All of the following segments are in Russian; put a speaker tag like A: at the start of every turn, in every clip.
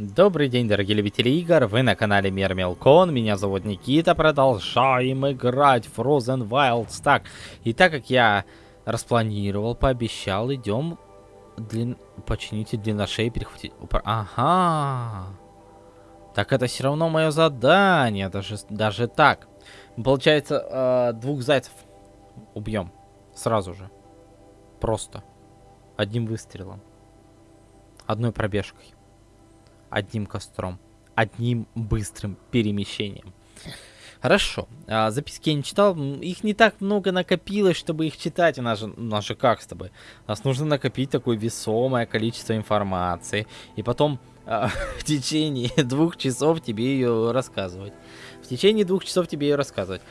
A: Добрый день, дорогие любители игр, вы на канале Мир Мелкон, меня зовут Никита, продолжаем играть в Frozen Wilds. Так, и так как я распланировал, пообещал, идем длин... почините длинношей, перехватить... Ага, так это все равно мое задание, даже, даже так. Получается, э, двух зайцев убьем сразу же, просто, одним выстрелом, одной пробежкой одним костром, одним быстрым перемещением. Хорошо. А, записки я не читал. Их не так много накопилось, чтобы их читать. У нас же, у нас же как с тобой? Нас нужно накопить такое весомое количество информации. И потом а, в течение двух часов тебе ее рассказывать. В течение двух часов тебе ее рассказывать.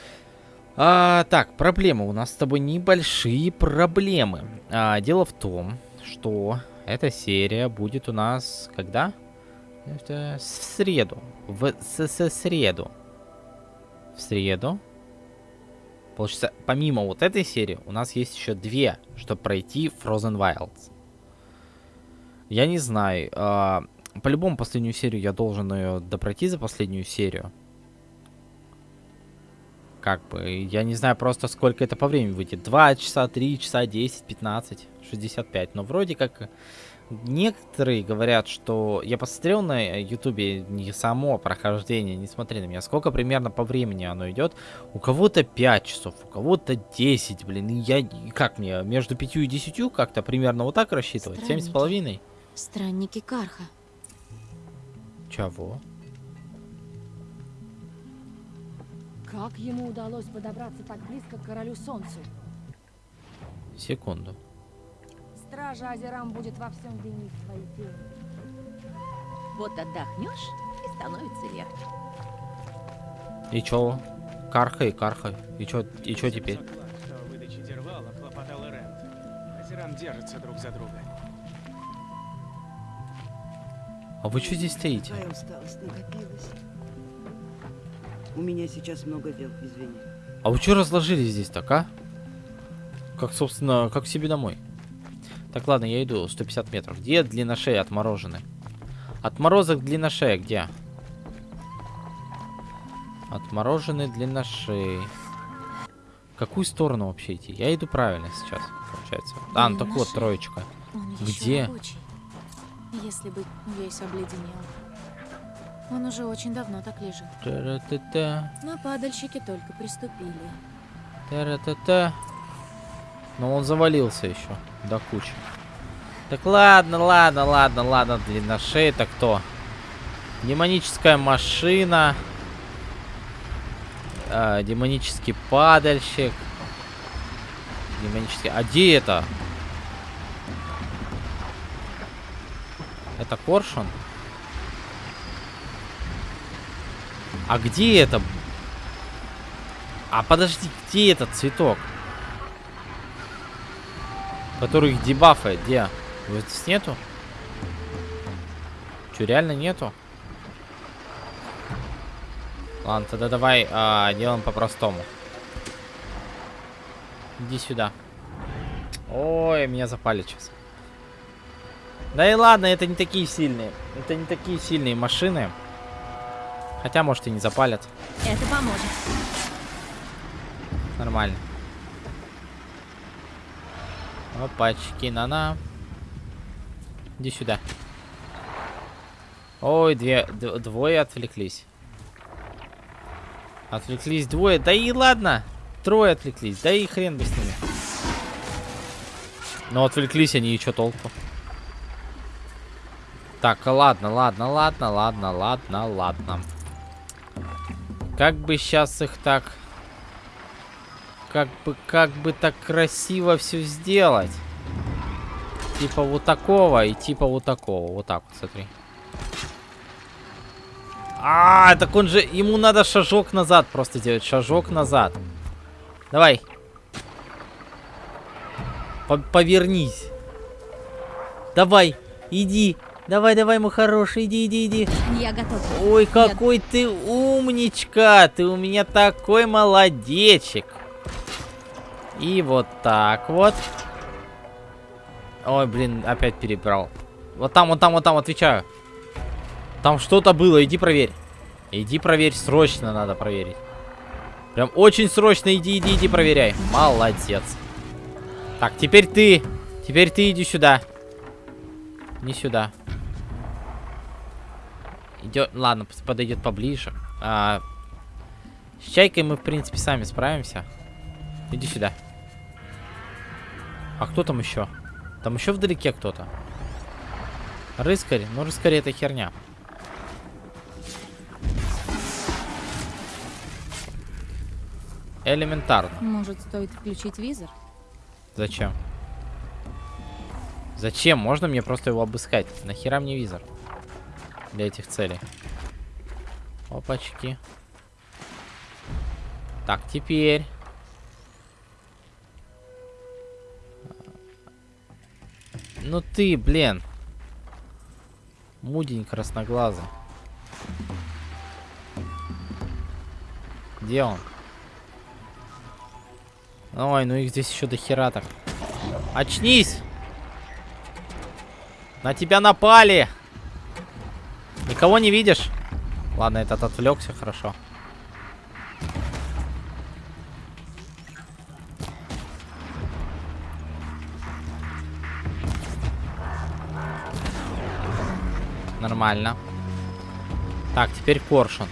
A: А, так, проблемы. У нас с тобой небольшие проблемы. А, дело в том, что эта серия будет у нас когда? Это в среду. В с, с среду. В среду. Получается, помимо вот этой серии, у нас есть еще две, чтобы пройти Frozen Wilds. Я не знаю. Э, По-любому последнюю серию я должен ее допройти за последнюю серию. Как бы, я не знаю просто сколько это по времени выйдет. 2 часа, 3 часа, 10, 15, 65. Но вроде как Некоторые говорят, что... Я посмотрел на ютубе не само прохождение, не смотри на меня, сколько примерно по времени оно идет. У кого-то 5 часов, у кого-то 10, блин. И я... Как мне, между 5 и 10 как-то примерно вот так рассчитывать? 7 с половиной?
B: Странники Карха.
A: Чего?
C: Как ему удалось подобраться так близко к королю солнцу?
A: Секунду.
C: Стража Азерам будет во всем винить свои тени.
B: Вот отдохнешь и становится легче.
A: И чё? Кархай, кархай. И чё, и чё теперь?
D: выдаче Дервала хлопотал Рент. Азерам держатся друг за друга.
A: А вы чё здесь стоите?
E: Какая усталость накопилась. У меня сейчас много дел, извини.
A: А вы чё разложились здесь так, а? Как, собственно, как себе домой. Так, ладно, я иду. 150 метров. Где длинношеи отморожены? Отморозок длинношея где? Отмороженный длинношеи. В какую сторону вообще идти? Я иду правильно сейчас, получается. А, ну так вот, троечка.
B: Он
A: Где?
B: Рабочий, если бы весь обледенел. Он уже очень давно так лежит.
A: Та-ра-та-та.
B: Но падальщики только приступили.
A: Та-ра-та-та. Но он завалился еще до кучи. Так ладно, ладно, ладно, ладно, длинношей это кто? Демоническая машина. А, демонический падальщик. Демонический... А где это? Это коршун? А где это? А подожди, где этот цветок? Который их дебафает, где? Вот здесь нету? Че, реально нету? Ладно, тогда давай а, делаем по-простому. Иди сюда. Ой, меня запали сейчас. Да и ладно, это не такие сильные. Это не такие сильные машины. Хотя, может, и не запалят.
B: Это поможет.
A: Нормально. Опачки, на-на. Иди сюда. Ой, две, двое отвлеклись. Отвлеклись двое. Да и ладно. Трое отвлеклись. Да и хрен бы с ними. Но отвлеклись они, и что толку? Так, ладно, ладно, ладно, ладно, ладно, ладно. Как бы сейчас их так... Как бы, как бы так красиво все сделать. Типа вот такого и типа вот такого. Вот так вот, смотри. А, так он же... Ему надо шажок назад просто делать. Шажок назад. Давай. По Повернись. Давай, иди. Давай, давай, мой хороший, иди, иди, иди.
B: Я готов.
A: Ой, какой Я... ты умничка. Ты у меня такой молодечек. И вот так вот. Ой, блин, опять перебрал. Вот там, вот там, вот там, отвечаю. Там что-то было, иди проверь. Иди проверь, срочно надо проверить. Прям очень срочно иди, иди, иди проверяй. Молодец. Так, теперь ты. Теперь ты иди сюда. Не сюда. Идет, ладно, подойдет поближе. А, с чайкой мы, в принципе, сами справимся. Иди сюда. А кто там еще? Там еще вдалеке кто-то. Рыскарь. Ну, рыскарь это херня. Элементарно.
B: Может, стоит включить визор?
A: Зачем? Зачем? Можно мне просто его обыскать? Нахера мне визор? Для этих целей. Опачки. Так, теперь. Ну ты, блин. Мудень красноглазый. Где он? Ой, ну их здесь еще до хера так. Очнись! На тебя напали! Никого не видишь? Ладно, этот отвлекся, хорошо. Нормально. Так, теперь коршун.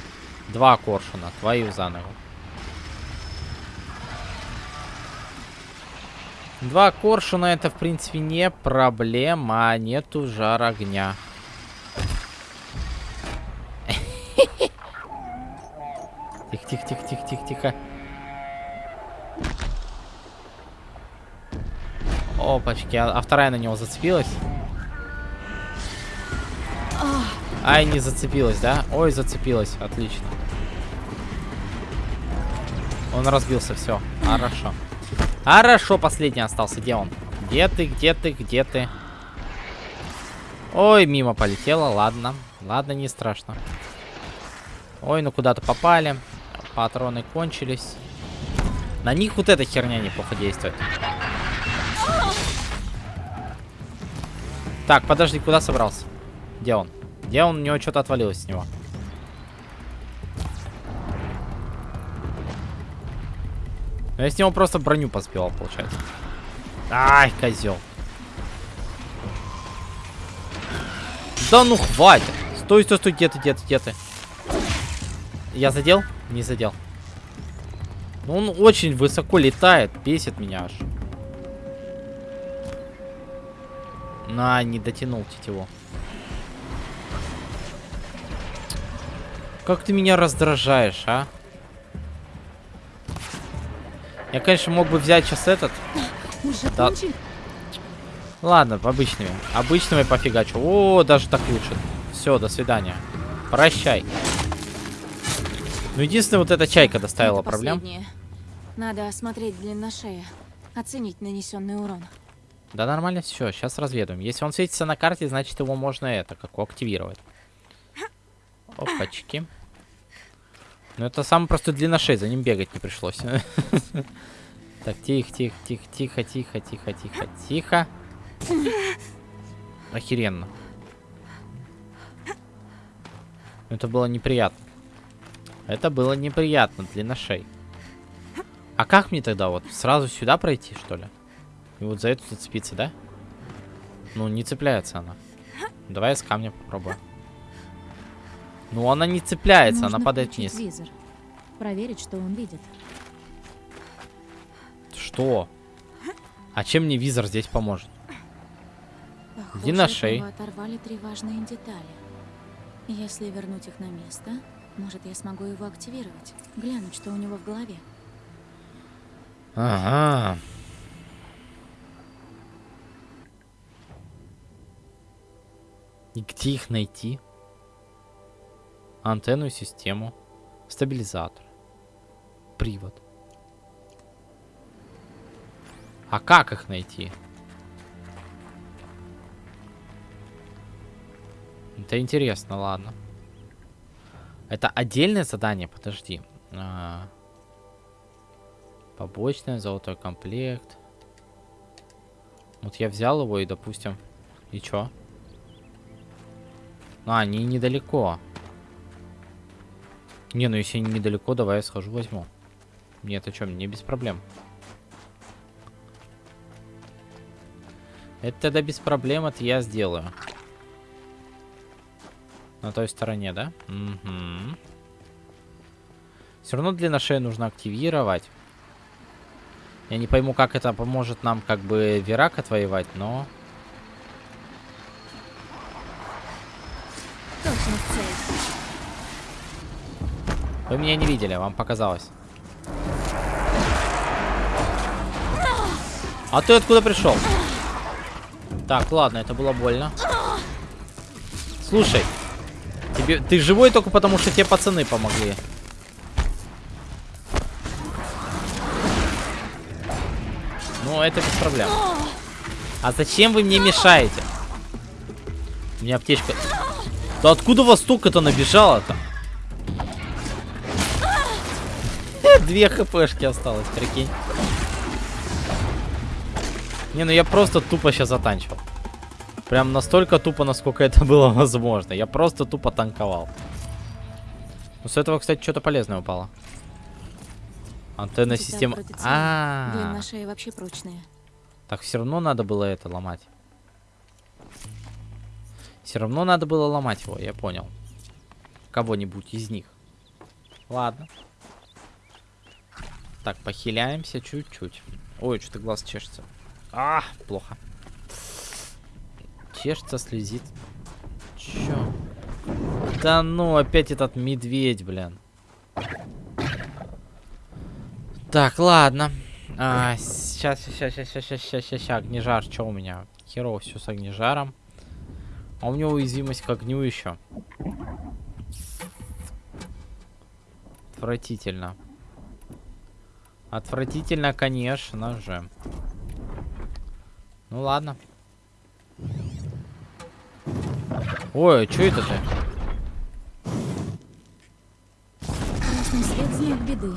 A: Два коршуна. Твою за ногу. Два коршуна это, в принципе, не проблема. Нету жар огня. Тихо, тихо, тихо, тихо, тихо, тихо. Опачки, а, а вторая на него зацепилась? Ай, не зацепилась, да? Ой, зацепилась, отлично. Он разбился, все, хорошо. Хорошо, последний остался. Где он? Где ты, где ты, где ты? Ой, мимо полетела. Ладно. Ладно, не страшно. Ой, ну куда-то попали. Патроны кончились. На них вот эта херня неплохо действует. Так, подожди, куда собрался? Где он? Где он? У него что-то отвалилось с него. Но я с него просто броню поспевал, получается. Ай, козел. Да ну хватит. Стой, стой, стой, где ты, где ты, где ты? Я задел? Не задел. Ну, он очень высоко летает, бесит меня аж. На, не дотянул тетиву. Как ты меня раздражаешь, а? Я, конечно, мог бы взять сейчас этот.
C: Уже
A: Да.
C: кончили?
A: Ладно, обычными. Обычными пофигачу. О, даже так лучше. Все, до свидания. Прощай. Ну, единственное, вот эта чайка доставила
B: Это
A: проблем.
B: последнее. Надо осмотреть длинношея. Оценить нанесенный урон.
A: Да нормально все, сейчас разведаем. Если он светится на карте, значит его можно это, как активировать. Опачки. Ну это самый простой длинношей, за ним бегать не пришлось. Так, тихо, тихо, тихо, тихо, тихо, тихо, тихо, тихо. Охеренно. Это было неприятно. Это было неприятно, длинношей. А как мне тогда вот сразу сюда пройти, что ли? И вот за эту зацепиться, да? Ну, не цепляется она. Давай с камня попробую. Ну, она не цепляется, она
B: Нужно
A: падает
B: включить
A: вниз.
B: визор. Проверить, что он видит.
A: Что? А чем мне визор здесь поможет?
B: Похоже,
A: Иди на шею.
B: оторвали три важные детали. Если вернуть их на место, может, я смогу его активировать. Глянуть, что у него в голове.
A: Ага. И где их найти? Антенную систему. Стабилизатор. Привод. А как их найти? Это интересно, ладно. Это отдельное задание, подожди. А, Побочное, золотой комплект. Вот я взял его и, допустим... И чё? А, они недалеко. Не, ну если недалеко, давай я схожу возьму. Нет, о чем, мне без проблем. Это тогда без проблем, это я сделаю. На той стороне, да? Угу. Все равно длинношею нужно активировать. Я не пойму, как это поможет нам как бы Верак отвоевать, но... Вы меня не видели, вам показалось. А ты откуда пришел? Так, ладно, это было больно. Слушай, тебе, ты живой только потому, что тебе пацаны помогли. Ну, это без проблем. А зачем вы мне мешаете? У меня аптечка... Да откуда вас столько-то набежало-то? Две хпшки осталось, прикинь. Не, ну я просто тупо сейчас затанчивал. Прям настолько тупо, насколько это было возможно. Я просто тупо танковал. Ну, с этого, кстати, что-то полезное упало. Антенна
B: целая.
A: А,
B: шеи вообще прочная.
A: так все равно надо было это ломать. Все равно надо было ломать его, я понял. Кого-нибудь из них. Ладно. Так, похиляемся чуть-чуть. Ой, что-то глаз чешется. А, плохо. Чешется, слезит. Чё? Да ну, опять этот медведь, блин. Так, ладно. А, сейчас, сейчас, сейчас, сейчас, сейчас, сейчас, сейчас, огнежар. Что у меня? Херово все с огнежаром. А у него уязвимость к огню еще. Отвратительно. Отвратительно, конечно же. Ну ладно. Ой, а что это ты?
B: Красный свет знак беды.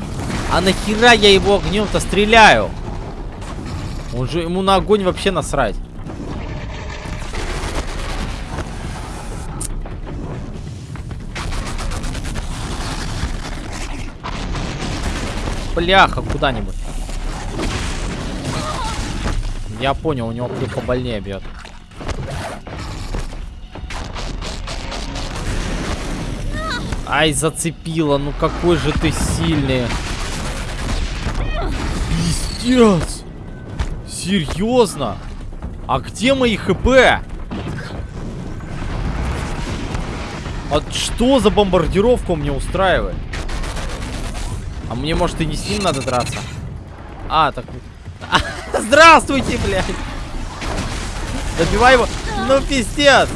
A: А нахера я его огнем-то стреляю? Он же ему на огонь вообще насрать. Бляха, куда-нибудь. Я понял, у него плюх побольнее бьет. Ай, зацепила. Ну какой же ты сильный. Пиздец. Серьезно? А где мои хп? А что за бомбардировку мне устраивает? А мне, может, и не с ним надо драться? А, так... Здравствуйте, блядь! Добивай его! Ну, пиздец!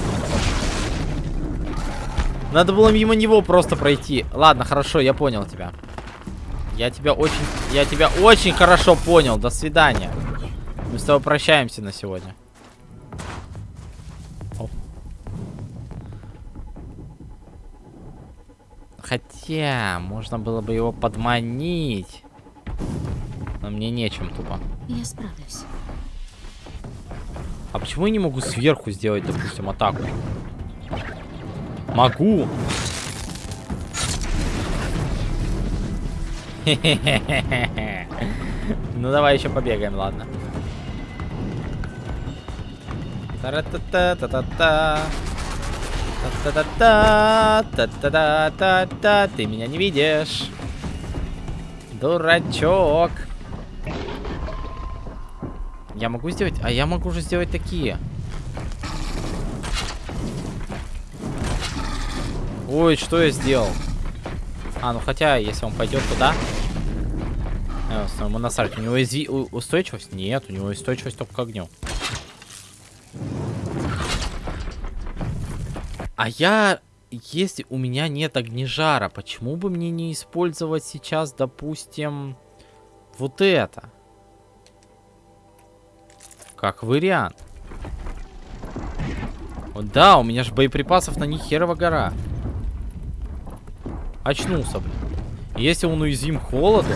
A: Надо было мимо него просто пройти. Ладно, хорошо, я понял тебя. Я тебя очень... Я тебя очень хорошо понял. До свидания. Мы с тобой прощаемся на сегодня. Хотя, можно было бы его подманить. Но мне нечем тупо.
B: Я справлюсь.
A: А почему я не могу сверху сделать, допустим, атаку? Могу. Ну давай еще побегаем, ладно. Та-ра-та-та-та-та-та. Та-та-та-та, та-та-та-та-та. Ты меня не видишь. Дурачок. Я могу сделать... А я могу же сделать такие. Ой, что я сделал? А, ну хотя, если он пойдет туда... Э, насрать. У него изви... устойчивость? Нет, у него устойчивость только к огню. А я... Если у меня нет огнежара, почему бы мне не использовать сейчас, допустим, вот это? Как вариант. Да, у меня же боеприпасов на них херова гора. Очнулся, блин. Если он уязвим холоду...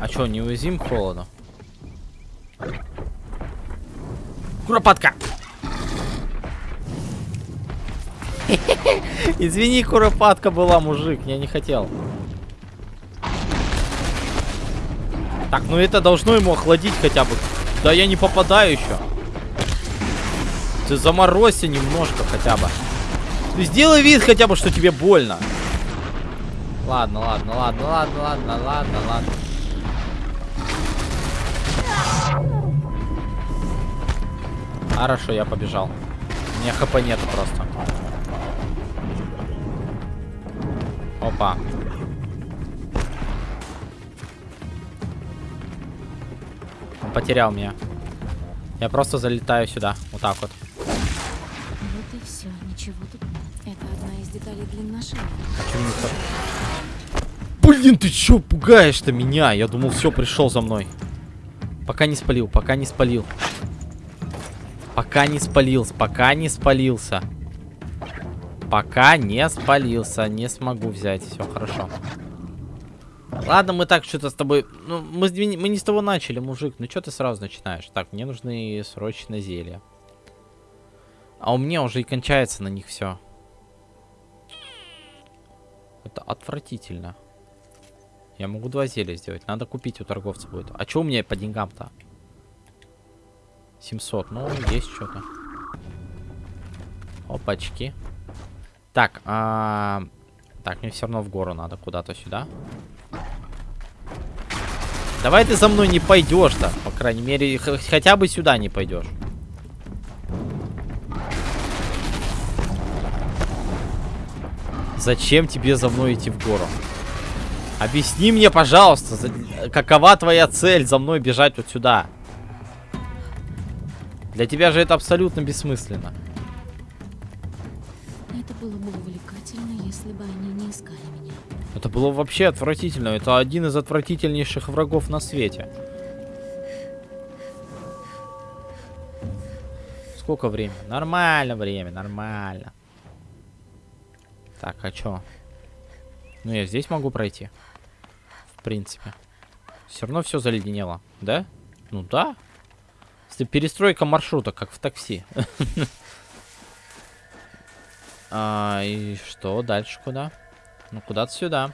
A: А что, не уязвим холоду? Куропатка! Извини, куропатка была, мужик. Я не хотел. Так, ну это должно ему охладить хотя бы. Да я не попадаю еще. Ты заморозься немножко хотя бы. Ты сделай вид хотя бы, что тебе больно. Ладно, ладно, ладно, ладно, ладно, ладно, ладно. Хорошо, я побежал. У меня хп нету просто. Опа. Он потерял меня. Я просто залетаю сюда. Вот так вот.
B: Вот и все, ничего тут нет. Это одна из деталей длинношея.
A: Блин, ты чё пугаешь-то меня? Я думал, все, пришел за мной. Пока не спалил, пока не спалил. Пока не спалился, пока не спалился. Пока не спалился, не смогу взять. Все хорошо. Ладно, мы так что-то с тобой... Ну, мы, мы не с того начали, мужик. Ну, что ты сразу начинаешь? Так, мне нужны срочно зелья. А у меня уже и кончается на них все. Это отвратительно. Я могу два зелья сделать. Надо купить у торговца будет. А что у меня по деньгам-то? 700. Ну, есть что-то. Опачки. Так, а... так, мне все равно в гору надо куда-то сюда. Давай ты за мной не пойдешь-то. По крайней мере, хотя бы сюда не пойдешь. Зачем тебе за мной идти в гору? Объясни мне, пожалуйста, какова твоя цель за мной бежать вот сюда? Для тебя же это абсолютно бессмысленно.
B: Это было бы увлекательно, если бы они не искали меня.
A: Это было вообще отвратительно. Это один из отвратительнейших врагов на свете. Сколько времени? Нормально время, нормально. Так, а чё? Ну, я здесь могу пройти. В принципе. Все равно все заледенело, да? Ну да. Перестройка маршрута, как в такси. А, и что? Дальше куда? Ну, куда-то сюда.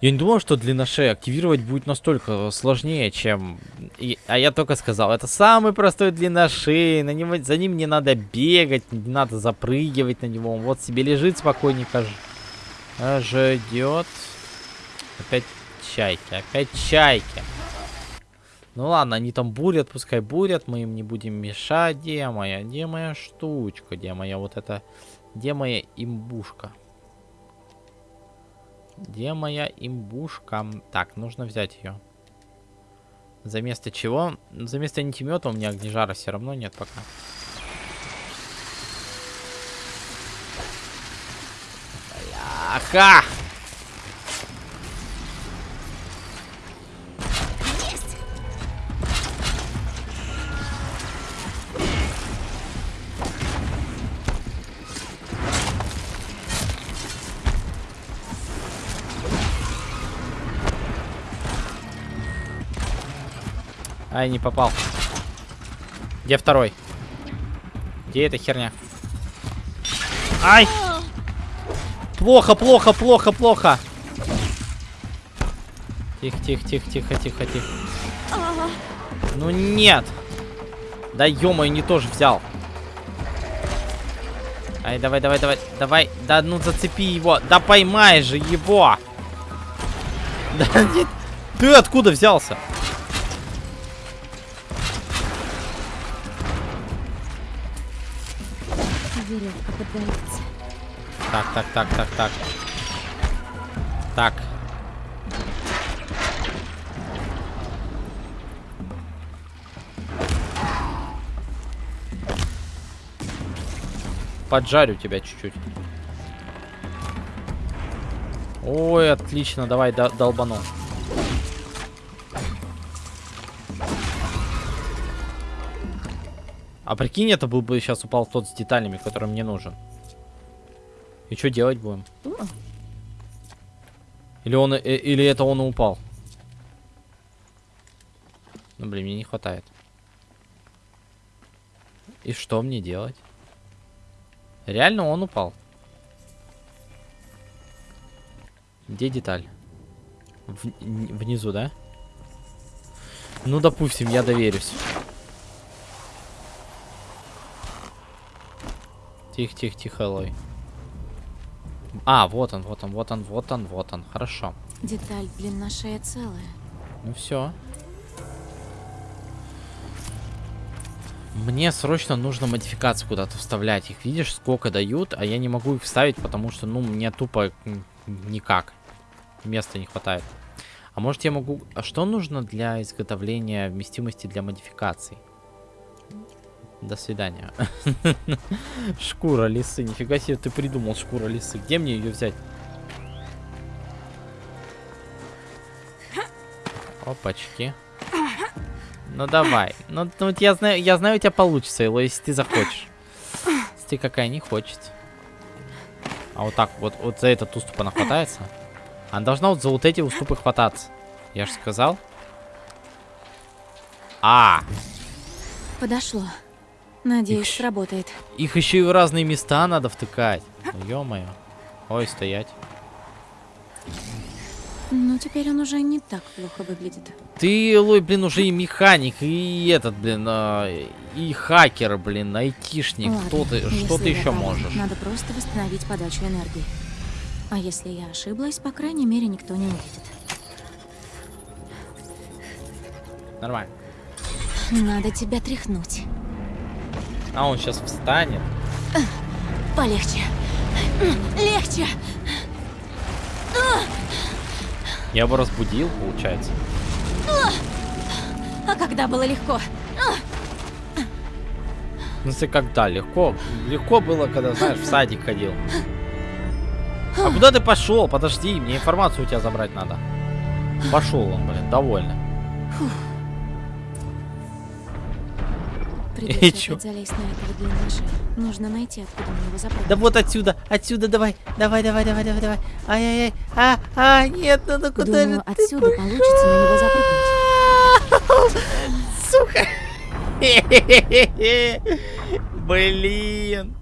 A: Я не думал, что длинношея активировать будет настолько сложнее, чем... и- А я только сказал, это самый простой длинношей, на него... за ним не надо бегать, не надо запрыгивать на него. Он вот себе лежит спокойненько, ж... а, ждет. Опять чайки, опять чайки. Ну ладно, они там бурят, пускай бурят, мы им не будем мешать. Где моя, где моя штучка, где моя вот эта... Где моя имбушка? Где моя имбушка? Так, нужно взять ее. За место чего? За место антимета у меня огнежара все равно нет пока. Бляха! Ай, не попал. Где второй? Где эта херня? Ай! Плохо, плохо, плохо, плохо. Тихо, тихо, тихо, тихо, тихо, тихо. Ну нет. Да ё не тоже взял. Ай, давай, давай, давай, давай. Да ну зацепи его. Да поймай же его. Да нет. Ты откуда взялся?
B: Веревка поддается.
A: Так, так, так, так, так. Так. Поджарю тебя чуть-чуть. Ой, отлично, давай до- долбану. А прикинь, это был бы сейчас упал тот с деталями, который мне нужен. И что делать будем? Или он, э, или это он и упал? Ну, блин, мне не хватает. И что мне делать? Реально он упал. Где деталь? В- внизу, да? Ну, допустим, я доверюсь. Тихо, тихо, тихо, Элой. А, вот он, вот он, вот он, вот он, вот он. Хорошо.
B: Деталь длина шея целая.
A: Ну все. Мне срочно нужно модификации куда-то вставлять. Их видишь, сколько дают, а я не могу их вставить, потому что, ну, мне тупо никак. Места не хватает. А может я могу... А что нужно для изготовления вместимости для модификаций? До свидания. Шкура лисы. Нифига себе ты придумал шкура лисы. Где мне ее взять? Опачки. Ну давай. Ну, ну я знаю, я знаю, у тебя получится, Эло, если ты захочешь. Если ты какая не хочет. А вот так, вот, вот за этот уступ она хватается. Она должна вот за вот эти уступы хвататься. Я же сказал. А,
B: Подошло. Надеюсь,
A: Икш.
B: сработает.
A: их еще и в разные места надо втыкать. Ё-моё. Ой, стоять.
B: Ну, теперь он уже не так плохо выглядит.
A: Ты, Лой, блин, уже и механик, и этот, блин, а, и хакер, блин, айтишник.
B: Ладно,
A: Кто ты, что ты еще
B: права,
A: можешь?
B: Надо просто восстановить подачу энергии. А если я ошиблась, по крайней мере, никто не увидит.
A: Нормально.
B: Надо тебя тряхнуть.
A: А он сейчас встанет.
B: Полегче. Легче.
A: Я бы разбудил, получается.
B: А когда было легко?
A: Ну, ты когда? Легко. Легко было, когда, знаешь, в садик ходил. А куда ты пошел? Подожди, мне информацию у тебя забрать надо. Пошел он, блин, довольно.
B: Придется
A: чё?
B: опять залезть на этого длинного шея. Нужно найти, откуда на него запрыгнуть.
A: Да вот отсюда, отсюда, давай, давай, давай, давай, давай, давай. Ай-яй-яй, а, а, нет, ну, ну куда
B: Думаю,
A: же ты
B: отсюда получится на него запрыгнуть.
A: Сука. Блин.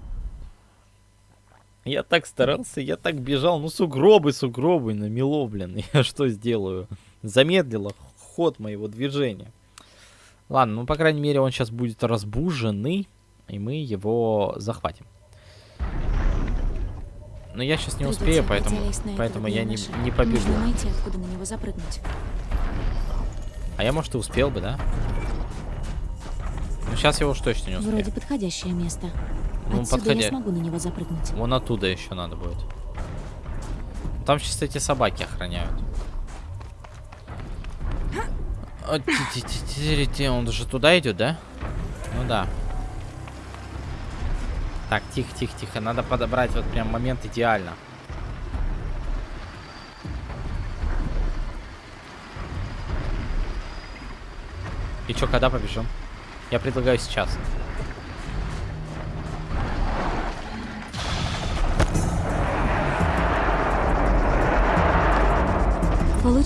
A: Я так старался, я так бежал. Ну, сугробы, сугробы намело, блин. Я что сделаю? Замедлило ход моего движения. Ладно, ну, по крайней мере, он сейчас будет разбуженный, и мы его захватим. Но я сейчас не успею, поэтому, поэтому я не, не побегу.
B: Найти, откуда на него запрыгнуть.
A: А я, может, и успел бы, да? Ну, сейчас его уж точно не успею.
B: Вроде подходящее место.
A: Ну,
B: Отсюда
A: подходя-
B: я смогу на него запрыгнуть.
A: Вон оттуда еще надо будет. Там сейчас эти собаки охраняют. Он же туда идет, да? Ну да. Так, тихо, тихо, тихо. Надо подобрать вот прям момент идеально. И чё, когда побежим? Я предлагаю сейчас.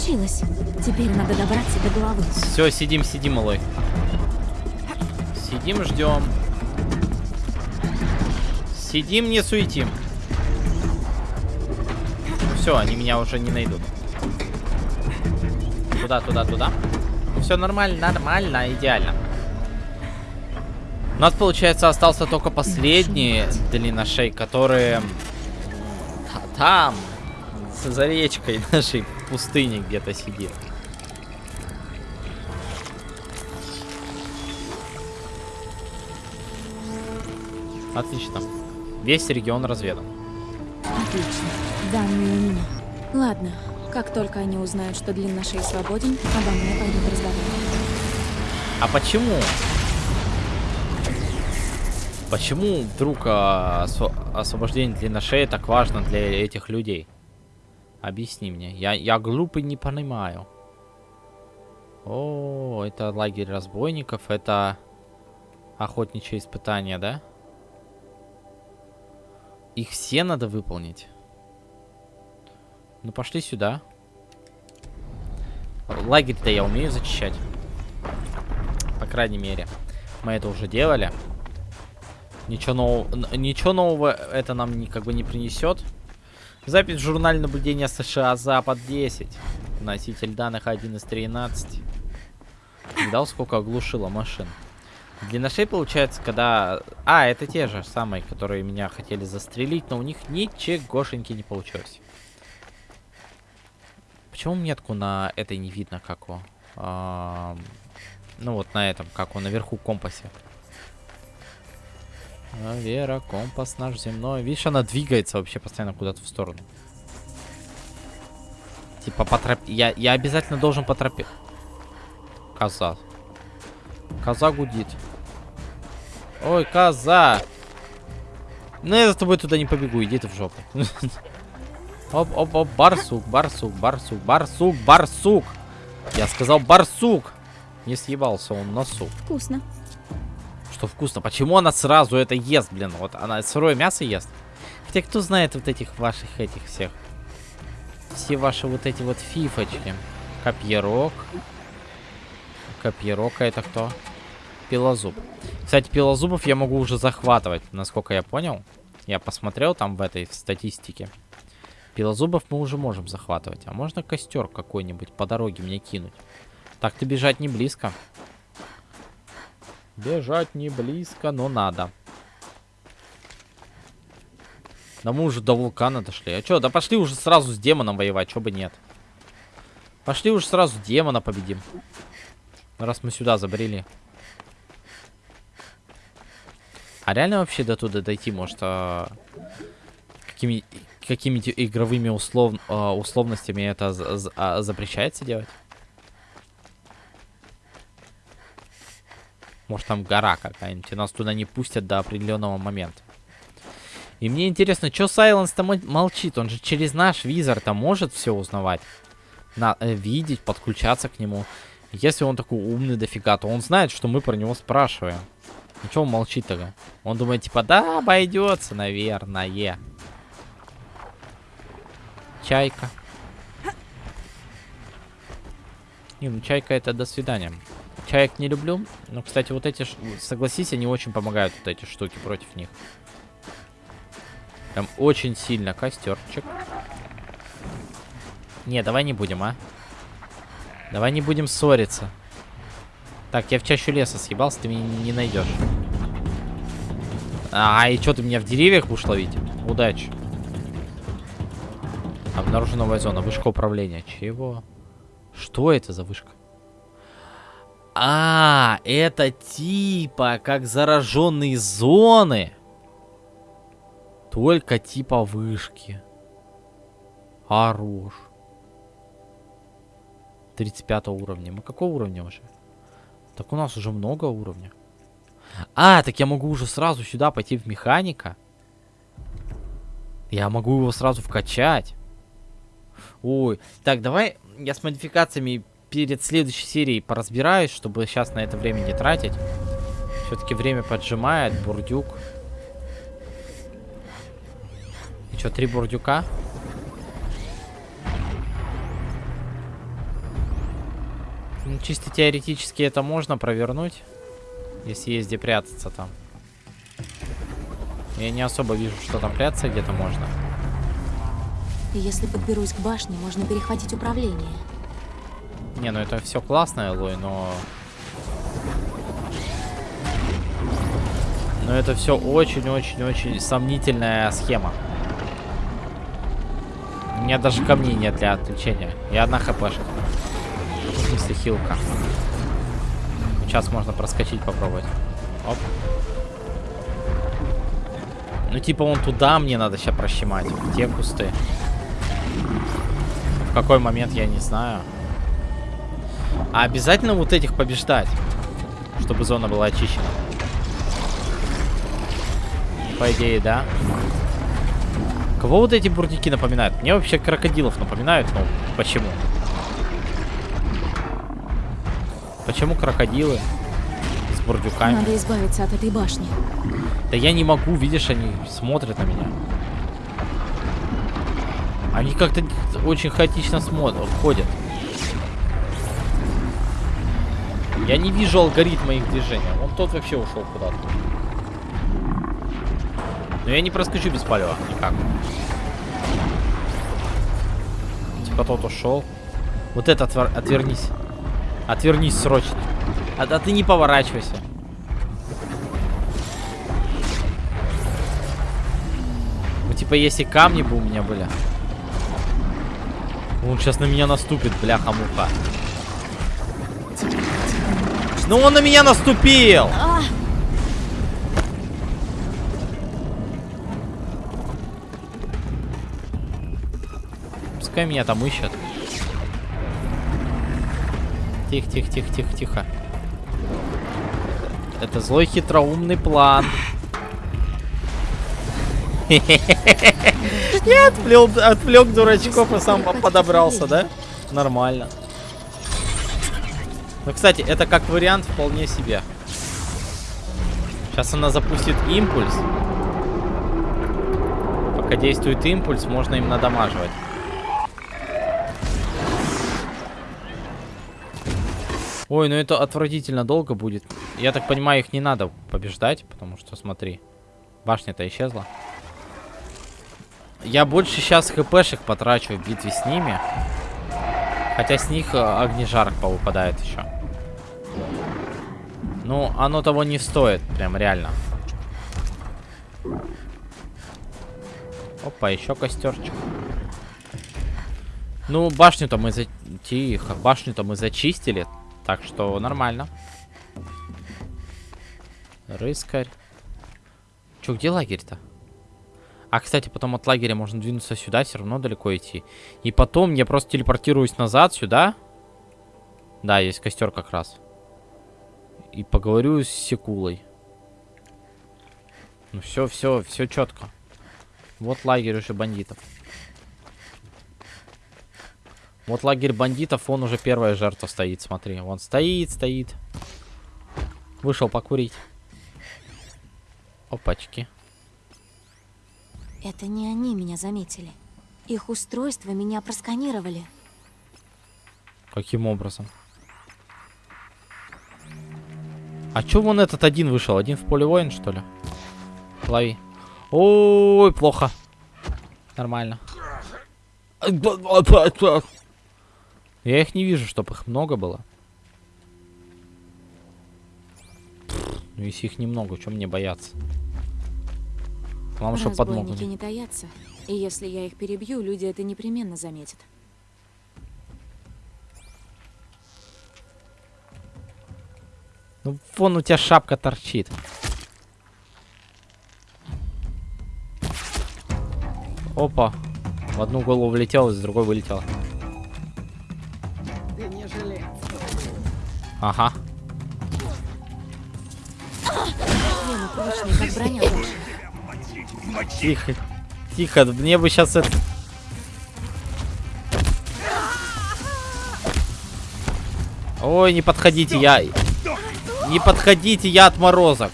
B: Получилось. Теперь надо добраться до головы.
A: Все, сидим, сидим, малой. Сидим, ждем. Сидим, не суетим. Все, они меня уже не найдут. Туда, туда, туда. Все нормально, нормально, идеально. У нас, получается, остался только последний длинношей, которые та- там, за речкой нашей пустыни где-то сидит. Отлично. Весь регион разведан.
B: Отлично. Данные у меня. Ладно. Как только они узнают, что длинношей свободен, обо мне пойдут разговаривать.
A: А почему? Почему вдруг а, осво- освобождение длинношеи так важно для этих людей? Объясни мне. Я, я глупый не понимаю. О, это лагерь разбойников, это охотничье испытание, да? Их все надо выполнить. Ну пошли сюда. Лагерь-то я умею зачищать. По крайней мере. Мы это уже делали. Ничего нового, ничего нового это нам как бы не принесет. Запись в журнале наблюдения США Запад 10. Носитель данных 1 из 13. Видал, сколько оглушило машин? Длинношей получается, когда... А, это те же самые, которые меня хотели застрелить, но у них ничегошеньки не получилось. Почему метку на этой не видно, как его? Ам, Ну вот на этом, как он наверху компасе. А, Вера, компас наш земной. Видишь, она двигается вообще постоянно куда-то в сторону. Типа по тропе. Я, я обязательно должен по тропе. Коза. Коза гудит. Ой, коза. Ну я за тобой туда не побегу, иди ты в жопу. Оп, оп, оп, барсук, барсук, барсук, барсук, барсук. Я сказал барсук. Не съебался он на суп.
B: Вкусно.
A: Что вкусно. Почему она сразу это ест, блин? Вот она сырое мясо ест. Хотя кто знает вот этих ваших этих всех. Все ваши вот эти вот фифочки. Копьерок. А это кто? Пилозуб. Кстати, пилозубов я могу уже захватывать, насколько я понял. Я посмотрел там в этой в статистике. Пилозубов мы уже можем захватывать. А можно костер какой-нибудь по дороге мне кинуть? Так-то бежать не близко. Бежать не близко, но надо. Да мы уже до вулкана дошли. А чё, да пошли уже сразу с демоном воевать, чё бы нет. Пошли уже сразу демона победим. Раз мы сюда забрели. А реально вообще до туда дойти, может, а, какими, какими-то игровыми услов, а, условностями это а, запрещается делать? Может, там гора какая-нибудь, и нас туда не пустят до определенного момента. И мне интересно, что Сайленс-то мо- молчит? Он же через наш визор-то может все узнавать. На, э, видеть, подключаться к нему. Если он такой умный дофига, то он знает, что мы про него спрашиваем. Ну что он молчит тогда? Он думает, типа, да, обойдется, наверное. Чайка. Не, ну чайка это до свидания. Чаек не люблю. Но, кстати, вот эти, согласись, они очень помогают, вот эти штуки против них. Прям очень сильно костерчик. Не, давай не будем, а. Давай не будем ссориться. Так, я в чащу леса съебался, ты меня не найдешь. А, и что, ты меня в деревьях будешь ловить? Удачи. Обнаружена новая зона, вышка управления. Чего? Что это за вышка? А, это типа как зараженные зоны. Только типа вышки. Хорош. 35 уровня. Мы какого уровня уже? Так у нас уже много уровня. А, так я могу уже сразу сюда пойти в механика. Я могу его сразу вкачать. Ой, так, давай я с модификациями перед следующей серией поразбираюсь, чтобы сейчас на это время не тратить. Все-таки время поджимает, бурдюк. И что, три бурдюка? Ну, чисто теоретически это можно провернуть, если есть где прятаться там. Я не особо вижу, что там прятаться где-то можно.
B: Если подберусь к башне, можно перехватить управление.
A: Не, ну это все классно, Элой, но... Но это все очень-очень-очень сомнительная схема. У меня даже камней нет для отвлечения. И одна хпшка. Смысле хилка. Сейчас можно проскочить, попробовать. Оп. Ну типа вон туда мне надо сейчас прощемать. в Те кусты. В какой момент, я не знаю. А обязательно вот этих побеждать, чтобы зона была очищена. По идее, да. Кого вот эти бурдики напоминают? Мне вообще крокодилов напоминают, но почему? Почему крокодилы с бурдюками?
B: Надо избавиться от этой башни.
A: Да я не могу, видишь, они смотрят на меня. Они как-то очень хаотично смотрят, ходят. Я не вижу алгоритма их движения. Он тот вообще ушел куда-то. Но я не проскочу без палева, никак. Типа тот ушел. Вот это отвер... отвернись. Отвернись срочно. А, а ты не поворачивайся. Ну, типа, если камни бы у меня были. Он сейчас на меня наступит, бляха-муха. Ну он на меня наступил! Пускай меня там ищут. Тихо, тихо, тихо, тихо, тихо. Это злой хитроумный план. Я отвлек, отвлек дурачков и сам подобрался, да? Нормально. Ну, кстати, это как вариант вполне себе. Сейчас она запустит импульс. Пока действует импульс, можно им надамаживать. Ой, ну это отвратительно долго будет. Я так понимаю, их не надо побеждать, потому что, смотри, башня-то исчезла. Я больше сейчас хпшек потрачу в битве с ними. Хотя с них э, огнежар повыпадает еще. Ну, оно того не стоит, прям реально. Опа, еще костерчик. Ну, башню-то мы за... Тихо, башню-то мы зачистили. Так что нормально. Рыскарь. Че, где лагерь-то? А, кстати, потом от лагеря можно двинуться сюда, все равно далеко идти. И потом я просто телепортируюсь назад сюда. Да, есть костер как раз. И поговорю с Секулой. Ну все, все, все четко. Вот лагерь уже бандитов. Вот лагерь бандитов, он уже первая жертва стоит, смотри. Он стоит, стоит. Вышел покурить. Опачки.
B: Это не они меня заметили. Их устройства меня просканировали.
A: Каким образом? А чё вон этот один вышел? Один в поле воин, что ли? Лови. Ой, плохо. Нормально. Я их не вижу, чтобы их много было. Ну, если их немного, чем мне бояться? Главное, чтобы подмогли.
B: Не таятся. И если я их перебью, люди это непременно заметят.
A: Ну, вон у тебя шапка торчит. Опа. В одну голову влетел, из другой вылетел.
E: Ты не жалеешь.
A: Ага.
B: Блин, прочный, как броня.
A: Тихо. Тихо, мне бы сейчас это... Ой, не подходите, я... Не подходите, я отморозок.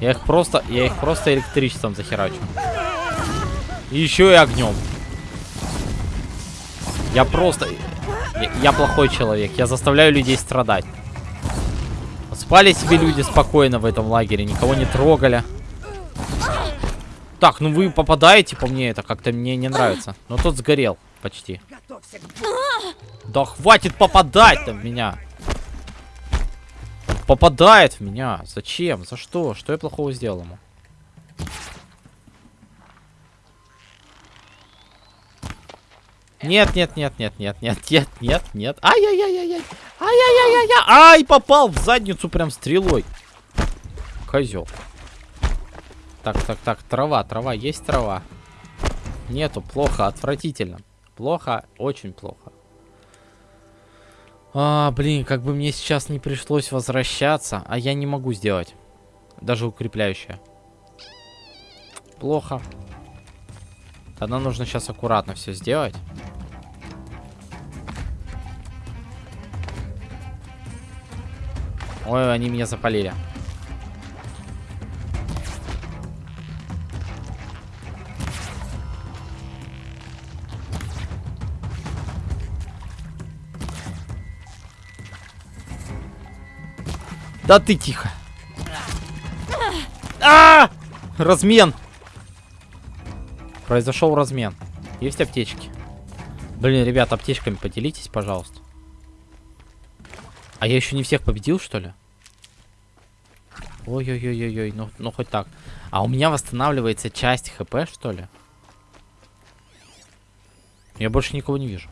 A: Я их просто... Я их просто электричеством захерачу. И еще и огнем. Я просто... Я, я плохой человек. Я заставляю людей страдать. Спали себе люди спокойно в этом лагере. Никого не трогали. Так, ну вы попадаете по мне, это как-то мне не нравится. Но тот сгорел почти. Да хватит попадать-то в меня. Попадает в меня. Зачем? За что? Что я плохого сделал ему? Нет, нет, нет, нет, нет, нет, нет, нет, нет. Ай-яй-яй-яй-яй. Ай-яй-яй-яй-яй. Ай, попал в задницу прям стрелой. Козел. Так, так, так, трава, трава, есть трава. Нету, плохо, отвратительно. Плохо, очень плохо. А, блин, как бы мне сейчас не пришлось возвращаться, а я не могу сделать. Даже укрепляющее. Плохо. Тогда нужно сейчас аккуратно все сделать. Ой, они меня запалили. Да ты тихо. А! Размен! Произошел размен. Есть аптечки? Блин, ребят, аптечками поделитесь, пожалуйста. А я еще не всех победил, что ли? Ой-ой-ой-ой-ой, ну, ну хоть так. А у меня восстанавливается часть хп, что ли? Я больше никого не вижу.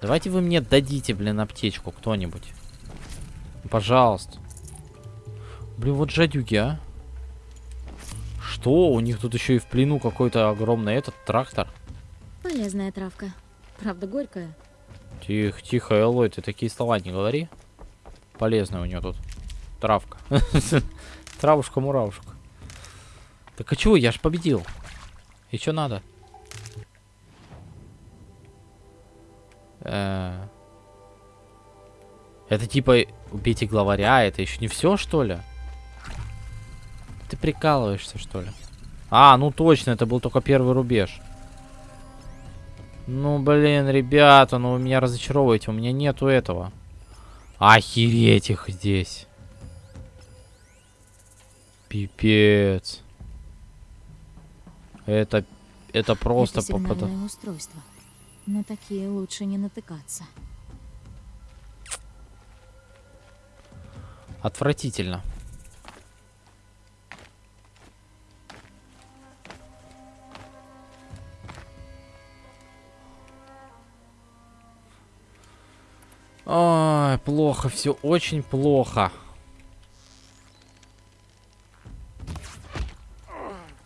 A: Давайте вы мне дадите, блин, аптечку кто-нибудь. Пожалуйста. Блин, вот жадюги, а. Что? У них тут еще и в плену какой-то огромный этот трактор.
B: Полезная травка. Правда, горькая.
A: Тихо, тихо, Элой, ты такие слова не говори. Полезная у нее тут травка. Травушка-муравушка. Так а чего? Я ж победил. И что надо? Э. Это типа убейте главаря, это еще не все, что ли? Ты прикалываешься, что ли? А, ну точно, это был только первый рубеж. Ну, блин, ребята, ну вы меня разочаровываете, у меня нету этого. Охереть их здесь. Пипец. Это, это просто
B: Это
A: попада...
B: сигнальное устройство. На такие лучше не натыкаться.
A: Отвратительно. Ой, плохо, все очень плохо.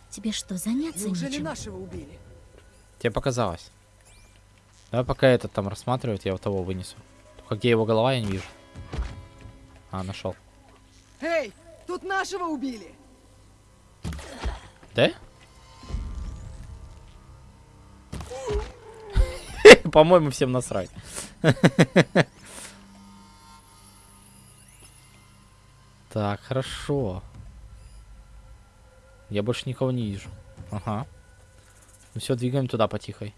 B: Тебе что, заняться
E: Неужели
B: нечем?
E: нашего убили?
A: Тебе показалось. Давай пока этот там рассматривает, я вот того вынесу. Только где его голова, я не вижу. А, нашел.
E: Эй, тут нашего убили!
A: Да? По-моему, всем насрать. Так, хорошо. Я больше никого не вижу. Ага. Ну все, двигаем туда потихой.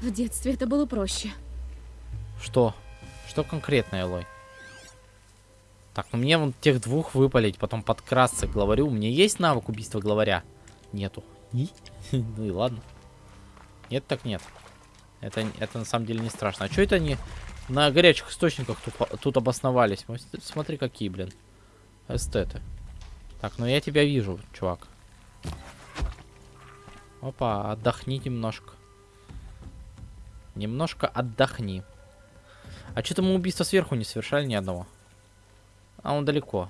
B: В детстве это было проще.
A: Что? Что конкретно, Элой? Так, ну мне вон тех двух выпалить, потом подкрасться к главарю. У меня есть навык убийства главаря? Нету. И? Ну и ладно. Нет, так нет. Это, это на самом деле не страшно. А что это они на горячих источниках тут, тут обосновались? Смотри, какие, блин. Эстеты. Так, ну я тебя вижу, чувак. Опа, отдохни немножко. Немножко отдохни. А что-то мы убийства сверху не совершали ни одного. А он далеко.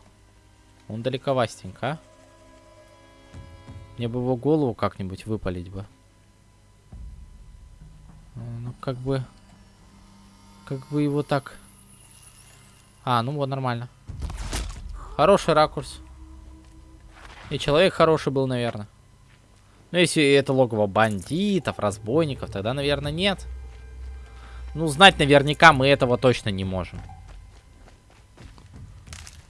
A: Он далековастенько, а? Мне бы его голову как-нибудь выпалить бы. А, Ну, как бы... Как бы его так... А, ну вот, нормально. Хороший ракурс. И человек хороший был, наверное. Ну, если это логово бандитов, разбойников, тогда, наверное, нет. Ну, знать наверняка мы этого точно не можем.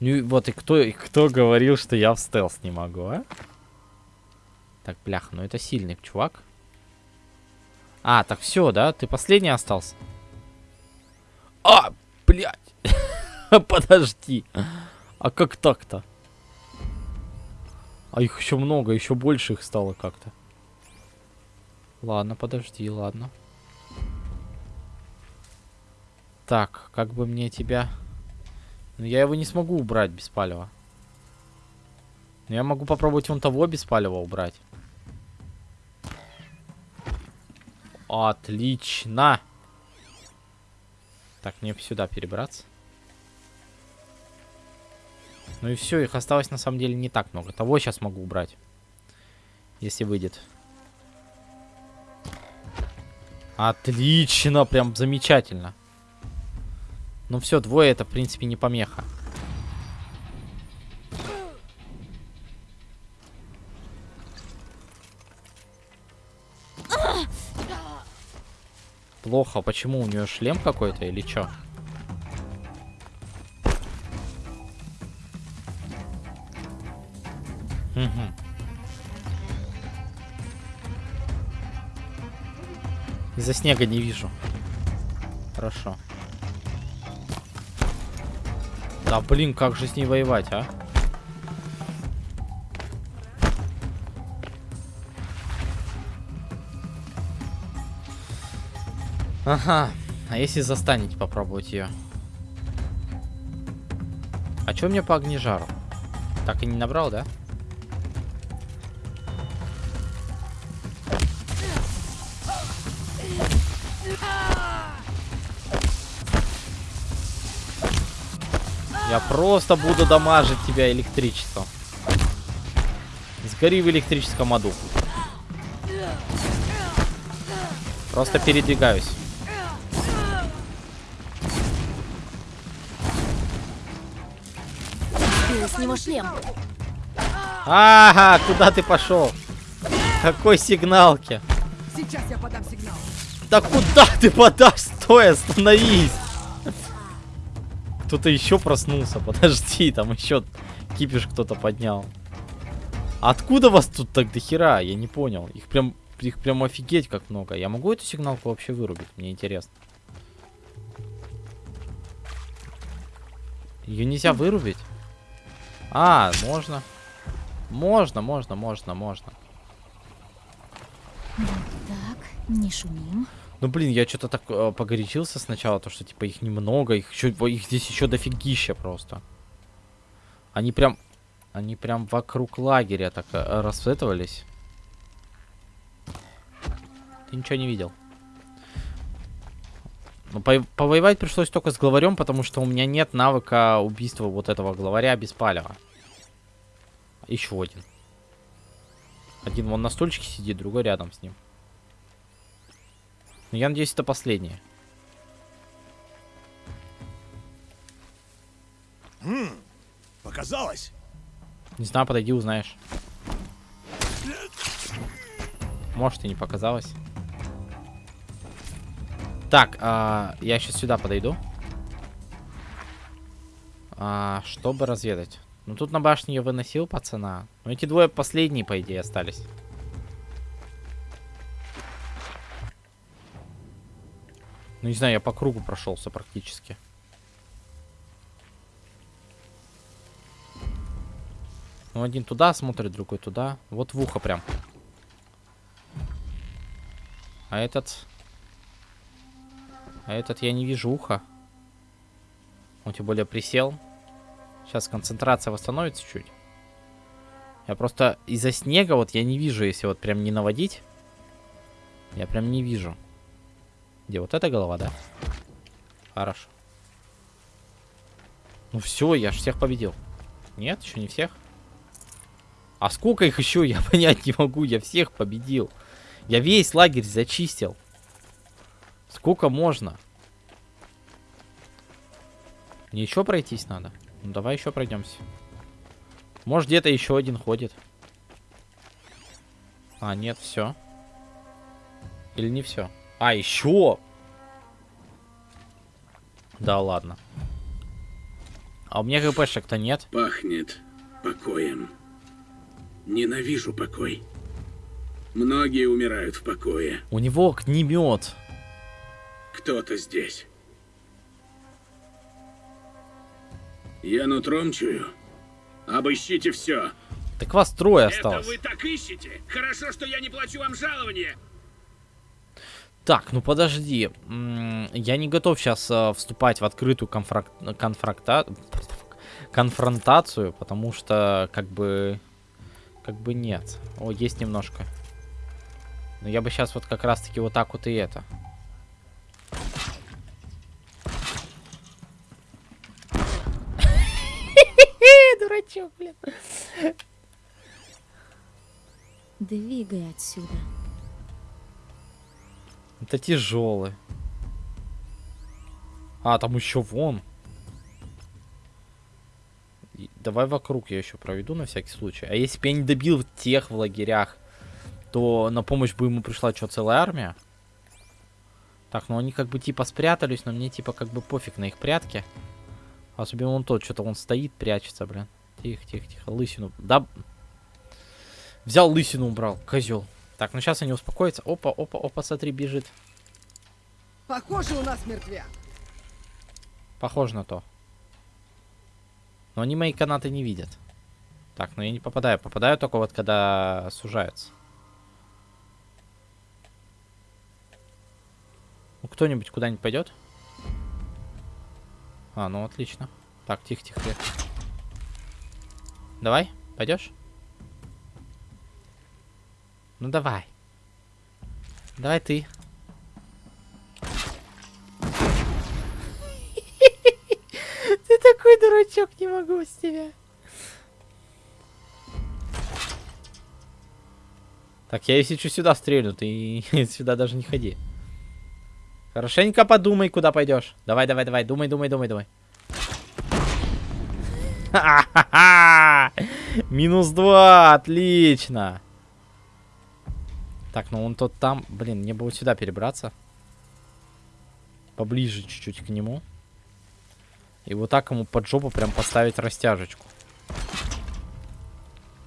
A: Ну, вот и кто, и кто говорил, что я в стелс не могу, а? Так, бляха, ну это сильный чувак. А, так все, да? Ты последний остался? А, блядь. Подожди. А как так-то? А их еще много, еще больше их стало как-то. Ладно, подожди, ладно. Так, как бы мне тебя... Ну, я его не смогу убрать без палева. Но я могу попробовать вон того без палева убрать. Отлично. Так, мне сюда перебраться. Ну и все, их осталось на самом деле не так много. Того сейчас могу убрать. Если выйдет. Отлично, прям замечательно. Ну все, двое это, в принципе, не помеха. Плохо, почему у нее шлем какой-то или что? Из-за снега не вижу. Хорошо. Да блин, как же с ней воевать, а? Ага. А если застанете попробовать ее? А что мне по огнежару? Так и не набрал, да? Да. Я просто буду дамажить тебя электричеством. Сгори в электрическом аду. Просто передвигаюсь.
B: Сбила с него шлем.
A: Ага, куда ты пошел? Какой сигналки?
E: Сейчас я подам сигнал.
A: Да куда ты подашь? Стой, остановись! Кто-то еще проснулся, подожди, там еще кипиш кто-то поднял. Откуда вас тут так до хера? Я не понял. Их прям, их прям офигеть как много. Я могу эту сигналку вообще вырубить? Мне интересно. Ее нельзя вырубить? А, можно. Можно, можно, можно, можно.
B: Так, не шумим.
A: Ну блин, я что-то так э, погорячился сначала, то что типа их немного, их еще, их здесь еще дофигища просто. Они прям, они прям вокруг лагеря так э, расцветывались. Ты ничего не видел. Ну, по- повоевать пришлось только с главарем, потому что у меня нет навыка убийства вот этого главаря без палева. Еще один. Один вон на стульчике сидит, другой рядом с ним. Ну, я надеюсь, это последнее.
F: Показалось?
A: Не знаю, подойди, узнаешь. Может, и не показалось. Так, а, я сейчас сюда подойду. А, чтобы разведать. Ну, тут на башне я выносил пацана. Но эти двое последние, по идее, остались. Ну, не знаю, я по кругу прошелся практически. Ну, один туда смотрит, другой туда. Вот в ухо прям. А этот... А этот я не вижу уха. Он тем более присел. Сейчас концентрация восстановится чуть. Я просто из-за снега вот я не вижу, если вот прям не наводить. Я прям не вижу. Где вот эта голова, да? Хорошо. Ну все, я ж всех победил. Нет, еще не всех. А сколько их еще, я понять не могу. Я всех победил. Я весь лагерь зачистил. Сколько можно? Мне еще пройтись надо. Ну давай еще пройдемся. Может где-то еще один ходит. А, нет, все. Или не все? А, еще! Да ладно. А у меня ГПшек-то нет.
G: Пахнет покоем. Ненавижу покой. Многие умирают в покое.
A: У него огнемет.
G: Кто-то здесь. Я нутром чую. Обыщите все.
A: Так вас трое
G: Это
A: осталось.
G: вы так ищете? Хорошо, что я не плачу вам жалование.
A: Так, ну подожди. Я не готов сейчас вступать в открытую конфрак... конфракта... конфронтацию, потому что как бы... Как бы нет. О, есть немножко. Но я бы сейчас вот как раз-таки вот так вот и это. Дурачок, блин.
B: Двигай отсюда.
A: Это тяжелый. А, там еще вон. Давай вокруг я еще проведу на всякий случай. А если бы я не добил тех в лагерях, то на помощь бы ему пришла что, целая армия? Так, ну они как бы типа спрятались, но мне типа как бы пофиг на их прятки. Особенно он тот, что-то он стоит, прячется, блин. Тихо, тихо, тихо. Лысину. Да. Взял лысину, убрал. Козел. Так, ну сейчас они успокоятся. Опа, опа, опа, смотри, бежит.
E: Похоже, у нас мертвяк.
A: Похоже на то. Но они мои канаты не видят. Так, ну я не попадаю. Попадаю только вот когда сужаются. Ну кто-нибудь куда-нибудь пойдет? А, ну отлично. Так, тихо, тихо, тихо. Давай, пойдешь? Ну давай. Давай ты. Ты такой дурачок, не могу с тебя. Так, я если что сюда стрелю, ты сюда даже не ходи. Хорошенько подумай, куда пойдешь. Давай, давай, давай, думай, думай, думай, думай. Минус два, отлично. Так, ну он тот там, блин, мне бы вот сюда перебраться. Поближе чуть-чуть к нему. И вот так ему под жопу прям поставить растяжечку.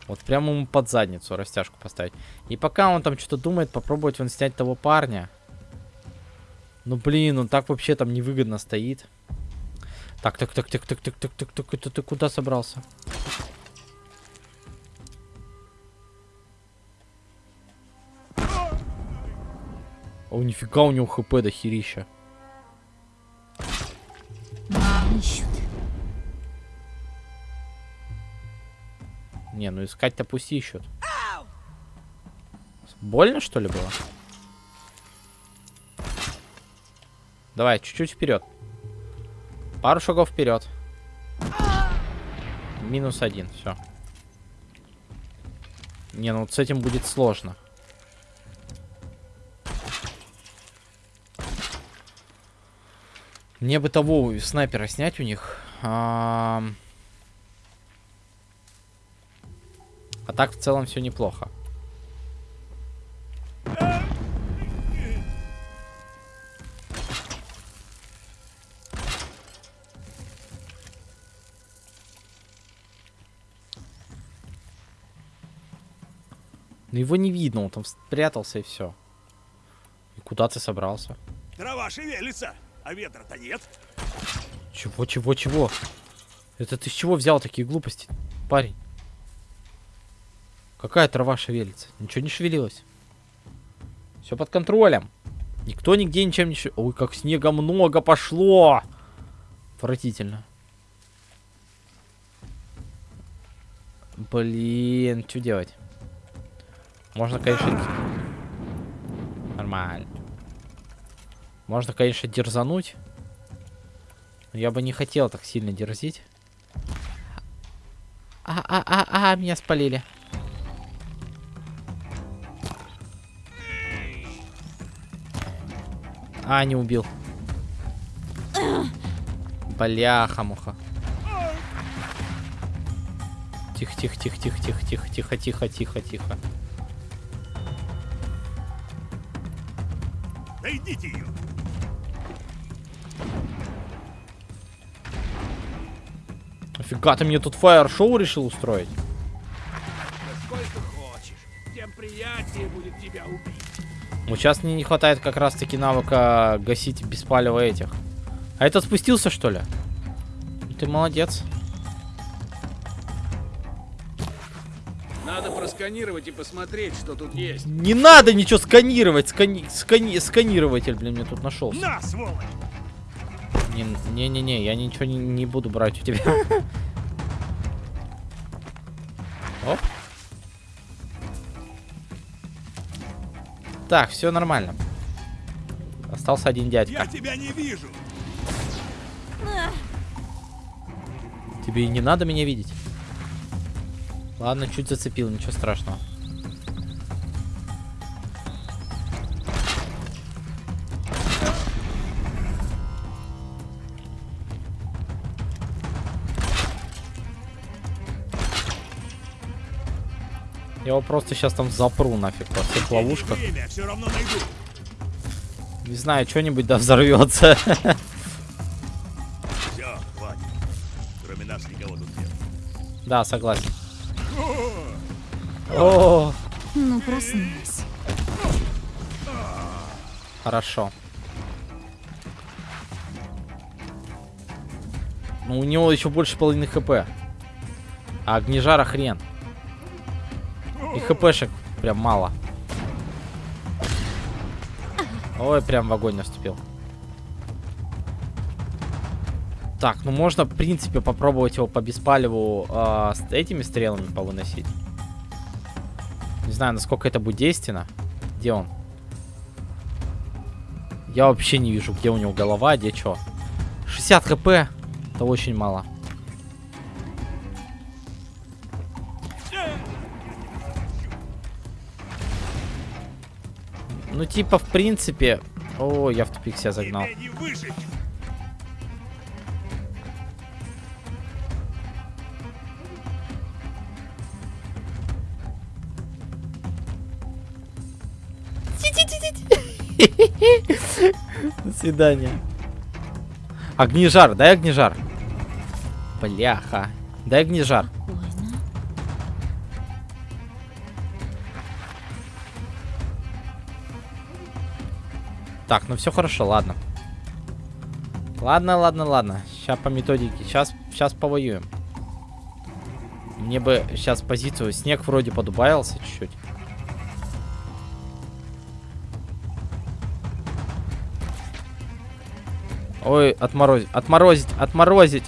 A: Вот прямо ему под задницу растяжку поставить. И пока он там что-то думает, попробовать вон снять того парня. Ну блин, он так вообще там невыгодно стоит. Так, так, так, так, так, так, так, так, так, это ты куда собрался? О, нифига у него хп до херища.
B: Ищут.
A: Не, ну искать-то пусть ищут. Больно, что ли, было? Давай, чуть-чуть вперед. Пару шагов вперед. Минус один, все. Не, ну вот с этим будет сложно. Мне бы того снайпера снять у них. Ам. А так в целом все неплохо. Но его не видно, он там спрятался и все. И куда ты собрался?
F: Трава шевелится, а ветра-то нет.
A: Чего, чего, чего? Это ты с чего взял такие глупости, парень? Какая трава шевелится? Ничего не шевелилось. Все под контролем. Никто нигде ничем не шевелится. Ой, как снега много пошло. Отвратительно. Блин, что делать? Можно, конечно... Нормально. Можно, конечно, дерзануть. Я бы не хотел так сильно дерзить. А-а-а-а, меня спалили. А, не убил. Бляха-муха. Тихо, тихо, тихо, Офига, ты мне тут фаер-шоу решил устроить?
F: Сколько хочешь, тем приятнее будет тебя убить.
A: Вот сейчас мне не хватает как раз-таки навыка гасить беспалево этих. А этот спустился, что ли? Ты молодец.
G: Надо просканировать и посмотреть, что тут есть.
A: Не надо ничего сканировать. Скани... Скани... Сканирователь, блин, мне тут нашелся.
F: На, сволочь!
A: Не- Не-не-не, я ничего не, не буду брать у тебя. Оп. Так, все нормально. Остался один
F: Я
A: дядька.
F: тебя не вижу.
A: Тебе и не надо меня видеть. Ладно, чуть зацепил, ничего страшного. Я его просто сейчас там запру нафиг во всех ловушках. Не знаю, что-нибудь да взорвется.
F: Все, хватит. Кроме нас никого тут нет.
A: Да, согласен. О,
B: Ну, проснулась.
A: хорошо. Ну, у него еще больше половины хп. А огнежара хрен. И хпшек прям мало. Ой, прям в огонь наступил. Так, ну можно, в принципе, попробовать его по беспаливу э, а, с этими стрелами повыносить. Не знаю, насколько это будет действенно. Где он? Я вообще не вижу, где у него голова, где что. 60 хп. Это очень мало. Ну, типа, в принципе... О, я в тупик себя загнал. До свидания. Огнежар, дай огнежар. Бляха. Дай огнежар. Так, ну все хорошо, ладно. Ладно, ладно, ладно. Сейчас по методике. Сейчас, сейчас повоюем. Мне бы сейчас позицию. Снег вроде подубавился чуть-чуть. Ой, отморозить, отморозить, отморозить.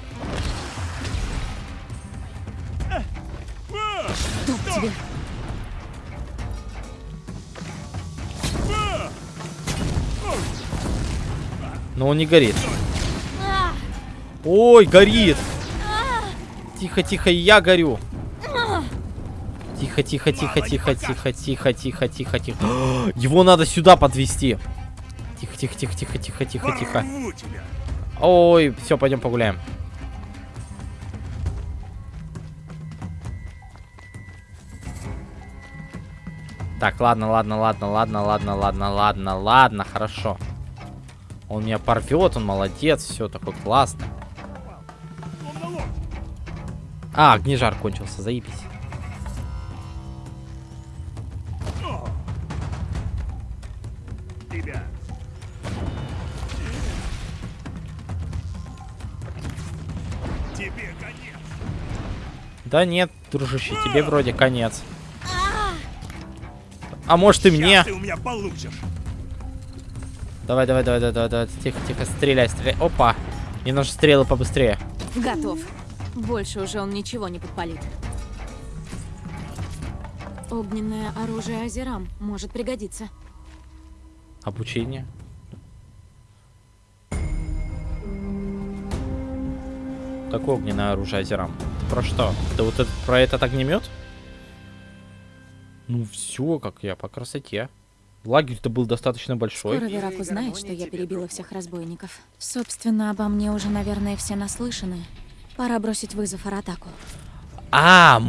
A: Но он не горит. Ой, горит. Тихо, тихо, я горю. Тихо, тихо, тихо, тихо, тихо, тихо, тихо, тихо, тихо. Его надо сюда подвести. Тихо, тихо, тихо, тихо, тихо, тихо, тихо. Ой, все, пойдем погуляем. Так, ладно, ладно, ладно, ладно, ладно, ладно, ладно, ладно, хорошо. Он меня порвет, он молодец, все такой классный. А, огнежар кончился, заебись. Да нет, дружище, тебе вроде конец. А может и мне?
F: Ты у меня получишь.
A: Давай, давай, давай, давай, давай, давай, тихо, тихо, стреляй, стреляй. Опа! Мне нужны стрелы побыстрее.
B: Готов. Больше уже он ничего не подпалит. Огненное оружие Азерам может пригодиться.
A: Обучение. Какое огненное оружие Азерам? Про что? Да вот это, про этот огнемет? Ну все, как я, по красоте. Лагерь-то был достаточно большой.
B: Скоро Верак узнает, что я перебила всех разбойников. Собственно, обо мне уже, наверное, все наслышаны. Пора бросить вызов Аратаку.
A: А,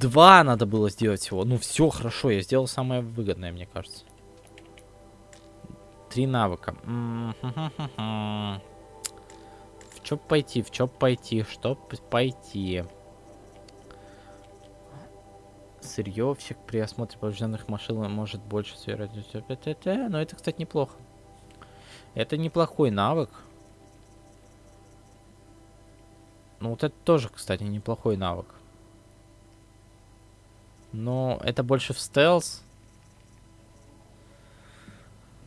A: два надо было сделать всего. Ну все, хорошо, я сделал самое выгодное, мне кажется. Три навыка. В чё пойти, в чё пойти, что п- пойти? Сырьевщик при осмотре поврежденных машин может больше сверать. Но это, кстати, неплохо. Это неплохой навык. Ну, вот это тоже, кстати, неплохой навык. Но это больше в стелс.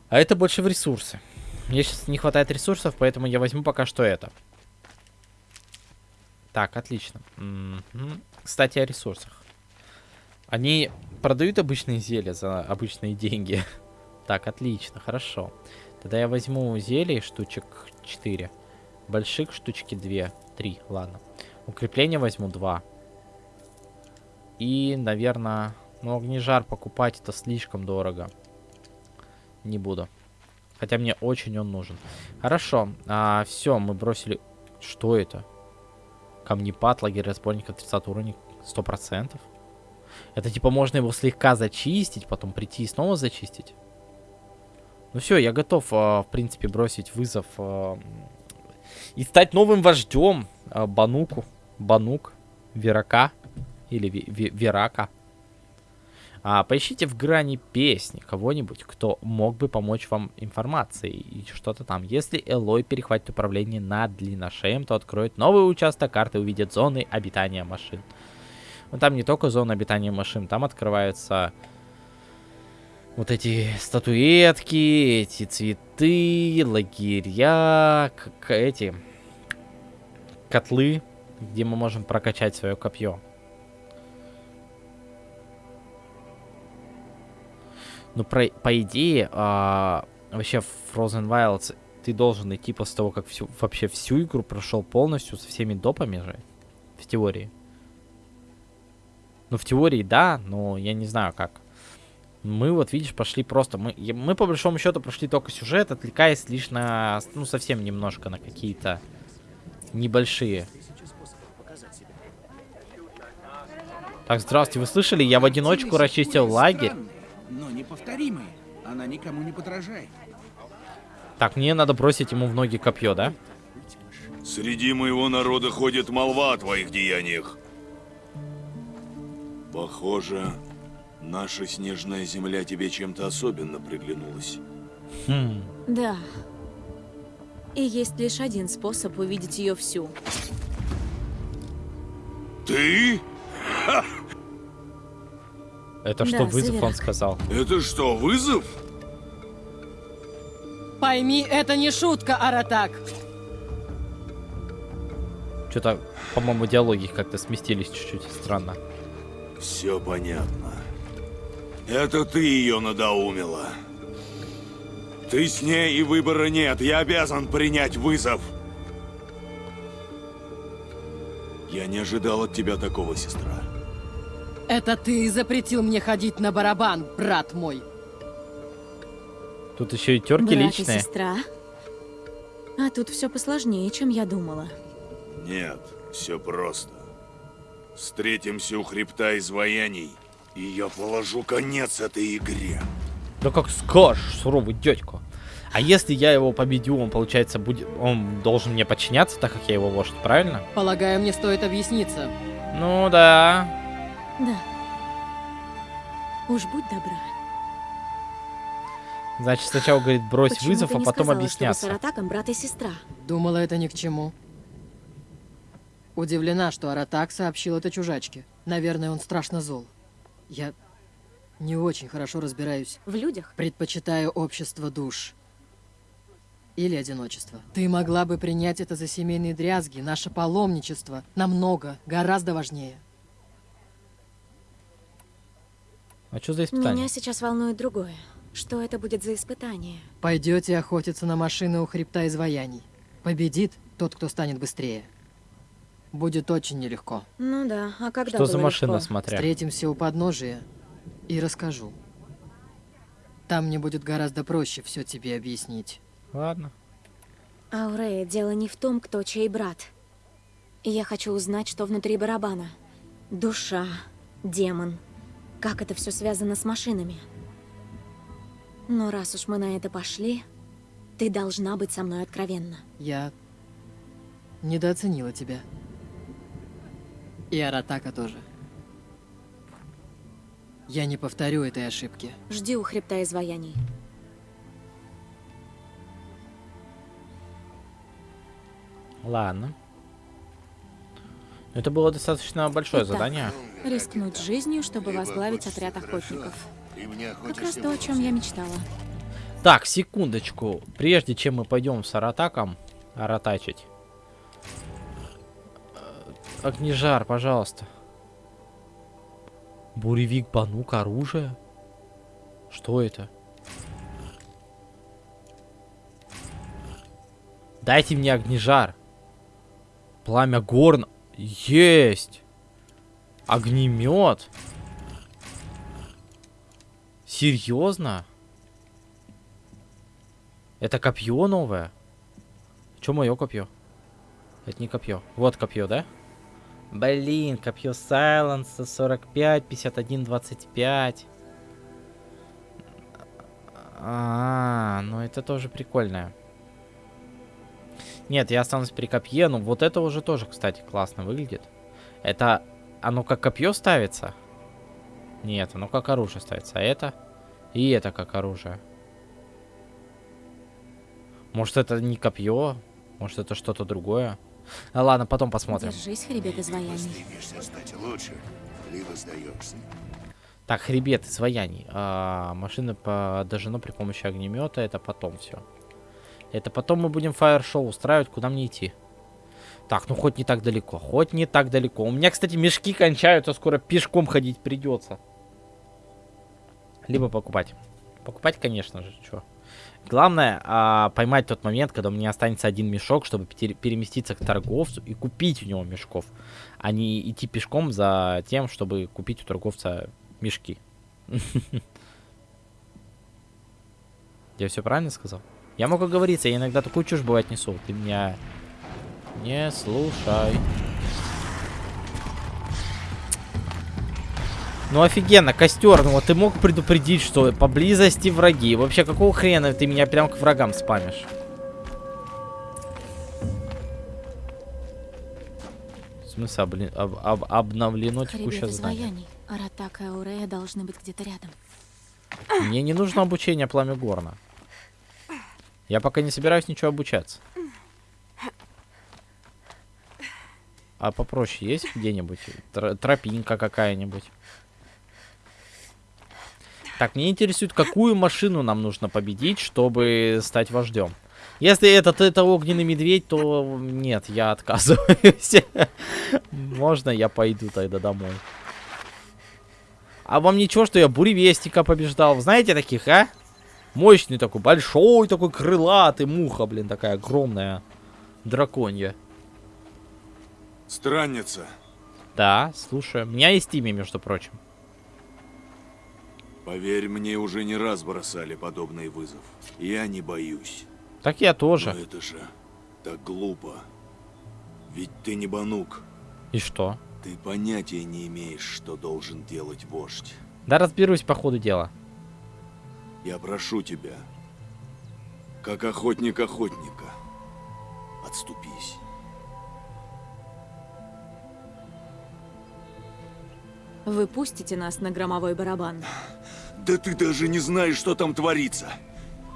A: А это больше в ресурсы. Мне сейчас не хватает ресурсов, поэтому я возьму пока что это. Так, отлично. Кстати, о ресурсах. Они продают обычные зелья за обычные деньги. Так, отлично, хорошо. Тогда я возьму зелий штучек 4. Больших штучки 2. 3, ладно. Укрепление возьму 2. И, наверное, ну, огнежар покупать это слишком дорого. Не буду. Хотя мне очень он нужен. Хорошо. А, все, мы бросили... Что это? Камнепад, лагерь разбойников, 30 уровень, 100%. Это типа можно его слегка зачистить, потом прийти и снова зачистить. Ну все, я готов, а, в принципе, бросить вызов а, и стать новым вождем а, Бануку. Банук. Верака. Или Верака. А, поищите в грани песни кого-нибудь, кто мог бы помочь вам информацией и что-то там. Если Элой перехватит управление над длинношеем, то откроет новый участок карты и увидит зоны обитания машин. Но там не только зона обитания машин, там открываются вот эти статуэтки, эти цветы, лагеря, как эти котлы, где мы можем прокачать свое копье. Ну, про, по идее, а, вообще в Frozen Wilds ты должен идти после того, как всю, вообще всю игру прошел полностью со всеми допами же. В теории. Ну, в теории, да, но я не знаю как. Мы вот, видишь, пошли просто... Мы, мы по большому счету прошли только сюжет, отвлекаясь лишь на... Ну, совсем немножко на какие-то небольшие. Так, здравствуйте, вы слышали? Я в одиночку расчистил лагерь.
F: Но неповторимые. Она никому не подражает.
A: Так, мне надо бросить ему в ноги копье, да?
H: Среди моего народа ходит молва о твоих деяниях. Похоже, наша снежная земля тебе чем-то особенно приглянулась.
A: Хм.
B: Да. И есть лишь один способ увидеть ее всю.
H: Ты?
A: Это что,
B: Да,
A: вызов
B: Севера.
A: он сказал?
H: Это что, вызов?
C: Пойми, это не шутка, Аратак.
A: Что-то, по-моему, диалоги как-то сместились чуть-чуть. Странно.
H: Все понятно. Это ты ее надоумила. Ты с ней и выбора нет. Я обязан принять вызов. Я не ожидал от тебя такого, сестра.
C: Это ты запретил мне ходить на барабан, брат мой.
A: Тут еще и терки
B: Брат и
A: личные.
B: сестра. А тут все посложнее, чем я думала.
H: Нет, все просто. Встретимся у хребта изваяний, и я положу конец этой игре.
A: Да как скажешь, суровый дядька. А если я его победю, он, получается, будет... Он должен мне подчиняться, так как я его вождь, правильно?
C: Полагаю, мне стоит объясниться.
A: Ну да.
B: Да. Уж будь добра.
A: Значит, сначала говорит брось
B: Почему
A: вызов, а потом
B: сказала,
A: объясняться.
B: Что вы с Аратаком брат и сестра.
C: Думала, это ни к чему. Удивлена, что Аратак сообщил это чужачке. Наверное, он страшно зол. Я не очень хорошо разбираюсь.
B: В людях?
C: Предпочитаю общество душ. Или одиночество. Ты могла бы принять это за семейные дрязги, наше паломничество. Намного, гораздо важнее.
A: А что за испытание?
B: Меня сейчас волнует другое. Что это будет за испытание?
C: Пойдете охотиться на машины у хребта изваяний. Победит тот, кто станет быстрее. Будет очень нелегко.
B: Ну да, а когда
A: Что за машина,
B: легко?
A: смотря?
C: Встретимся у подножия и расскажу. Там мне будет гораздо проще все тебе объяснить.
A: Ладно.
B: Аурея, дело не в том, кто чей брат. Я хочу узнать, что внутри барабана. Душа, демон. Как это все связано с машинами. Но раз уж мы на это пошли, ты должна быть со мной откровенна.
C: Я недооценила тебя. И Аратака тоже. Я не повторю этой ошибки.
B: Жди у хребта изваяний.
A: Ладно. Это было достаточно большое
B: Итак,
A: задание.
B: Рискнуть жизнью, чтобы возглавить отряд охотников. Как раз то, о чем я мечтала.
A: Так, секундочку. Прежде чем мы пойдем с Аратаком аратачить. Огнежар, пожалуйста. Буревик, банук, оружие. Что это? Дайте мне огнежар. Пламя горн. Есть. Огнемет. Серьезно? Это копье новое? Че мое копье? Это не копье. Вот копье, да? Блин, копье Сайленса 45, 51, 25. А, ну это тоже прикольное. Нет, я останусь при копье, но вот это уже тоже, кстати, классно выглядит. Это оно как копье ставится? Нет, оно как оружие ставится. А это? И это как оружие. Может это не копье? Может это что-то другое? Ладно, потом посмотрим.
B: Держись, хребет изваяний.
H: Стать лучше, либо сдаешься.
A: Так, хребет изваяний. А, машина подожжена при помощи огнемета. Это потом все. Это потом мы будем фаер-шоу устраивать. Куда мне идти? Так, ну хоть не так далеко, хоть не так далеко. У меня, кстати, мешки кончаются, скоро пешком ходить придется. Либо покупать. Покупать, конечно же, что. Главное, а, поймать тот момент, когда у меня останется один мешок, чтобы пере- переместиться к торговцу и купить у него мешков, а не идти пешком за тем, чтобы купить у торговца мешки. Я все правильно сказал? Я могу говориться, я иногда такую чушь бывает несу. Ты меня не слушай. Ну офигенно, костер, ну вот ты мог предупредить, что поблизости враги. Вообще, какого хрена ты меня прям к врагам спамишь? В смысле, обли- об- об- обновлено текущее
B: Хребет
A: задание?
B: изваяний. Аратак и Аурея должны быть где-то рядом.
A: Мне не нужно обучение пламя горна. Я пока не собираюсь ничего обучаться. А попроще есть где-нибудь? Тро- тропинка какая-нибудь? Так, мне интересует, какую машину нам нужно победить, чтобы стать вождем. Если этот это огненный медведь, то нет, я отказываюсь. Можно я пойду тогда домой? А вам ничего, что я буревестника побеждал? Знаете таких, а? Мощный такой, большой такой, крылатый, муха, блин, такая огромная. Драконья.
H: Странница,
A: Да, слушаю. У меня есть имя, между прочим.
H: Поверь мне, уже не раз бросали подобный вызов. Я не боюсь.
A: Так я
H: Но
A: тоже.
H: это же так глупо. Ведь ты не банук.
A: И что?
H: Ты понятия не имеешь, что должен делать вождь.
A: Да разберусь по ходу дела.
H: Я прошу тебя, как охотник охотника, отступись.
B: Вы пустите нас на громовой барабан?
H: Да ты даже не знаешь, что там творится.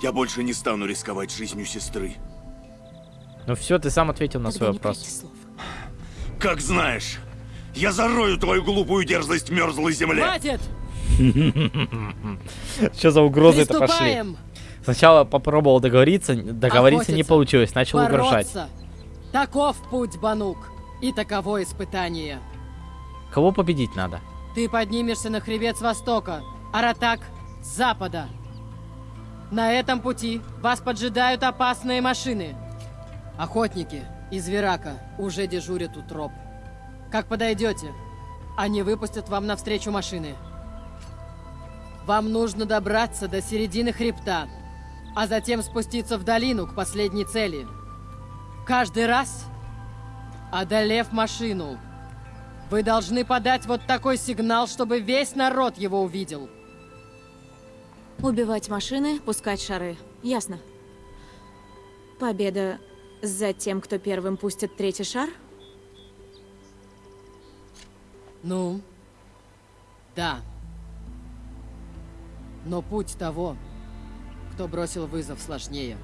H: Я больше не стану рисковать жизнью сестры.
A: Ну все, ты сам ответил на
B: Тогда
A: свой вопрос.
H: Как знаешь, я зарою твою глупую дерзость в мерзлой земле.
C: Хватит!
A: Что за угрозы это пошли? Сначала попробовал договориться, договориться не получилось, начал угрожать.
C: Таков путь, Банук, и таково испытание.
A: Кого победить надо?
C: Ты поднимешься на хребет с востока, Аратак запада. На этом пути вас поджидают опасные машины. Охотники из Верака уже дежурят у троп. Как подойдете, они выпустят вам навстречу машины. Вам нужно добраться до середины хребта, а затем спуститься в долину к последней цели. Каждый раз, одолев машину, вы должны подать вот такой сигнал, чтобы весь народ его увидел.
B: Убивать машины, пускать шары. Ясно. Победа за тем, кто первым пустит третий шар?
C: Ну, да. Но путь того, кто бросил вызов, сложнее.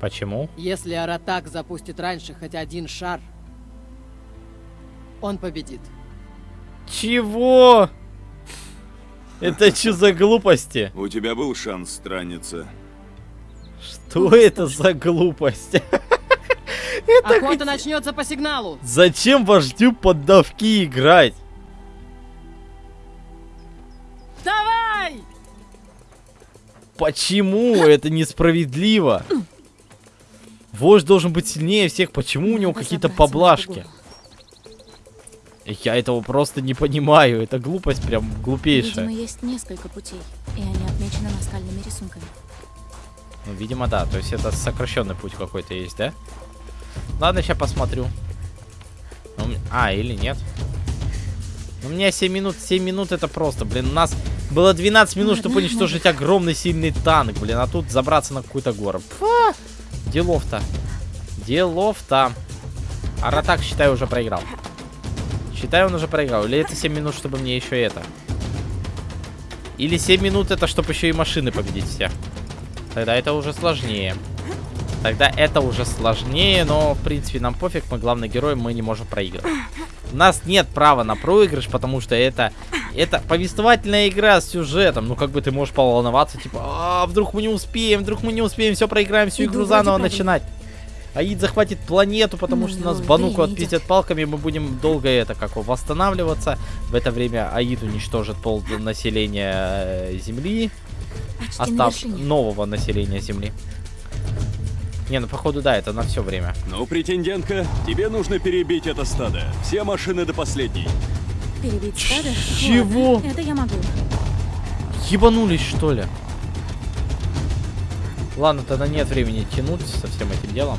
A: Почему?
C: Если Аратак запустит раньше хоть один шар, он победит.
A: Чего? Это что за глупости?
H: У тебя был шанс странница.
A: Что это за глупость?
C: Охота начнется по сигналу.
A: Зачем вождю поддавки играть?
C: Давай!
A: Почему это несправедливо? Вождь должен быть сильнее всех. Почему у него какие-то поблажки? Я этого просто не понимаю. Это глупость прям
B: Видимо,
A: глупейшая.
B: есть несколько путей, и они отмечены наскальными рисунками.
A: Ну, видимо, да. То есть это сокращенный путь какой-то есть, да? Ладно, сейчас посмотрю. Ну, А, или нет? Ну, У меня 7 минут. 7 минут это просто, блин. У нас было 12 минут, чтобы уничтожить огромный сильный танк, блин. А тут забраться на какую-то гору. Пфа! Делов-то. Делов-то. Аратак, считай, уже проиграл. Считай, он уже проиграл. Или это 7 минут, чтобы мне еще это. Или 7 минут это, чтобы еще и машины победить всех. Тогда это уже сложнее. Тогда это уже сложнее, но, в принципе, нам пофиг, мы главный герой, мы не можем проигрывать. У нас нет права на проигрыш, потому что это, это повествовательная игра с сюжетом. Ну, как бы ты можешь поволноваться, типа, а, вдруг мы не успеем, вдруг мы не успеем, все проиграем, всю игру заново начинать. Аид захватит планету, потому
B: Ну,
A: что нас
B: ну,
A: Бануку отпиздят палками, мы будем долго это как его, восстанавливаться. В это время Аид уничтожит пол населения э, Земли,
B: на
A: остав нового населения Земли. Не, ну походу да, это на все время.
I: Ну, претендентка, тебе нужно перебить это стадо. Все машины до последней.
B: Перебить стадо?
A: Чего?
B: Ладно, это я могу.
A: Ебанулись, что ли? Ладно, тогда нет времени тянуть со всем этим делом.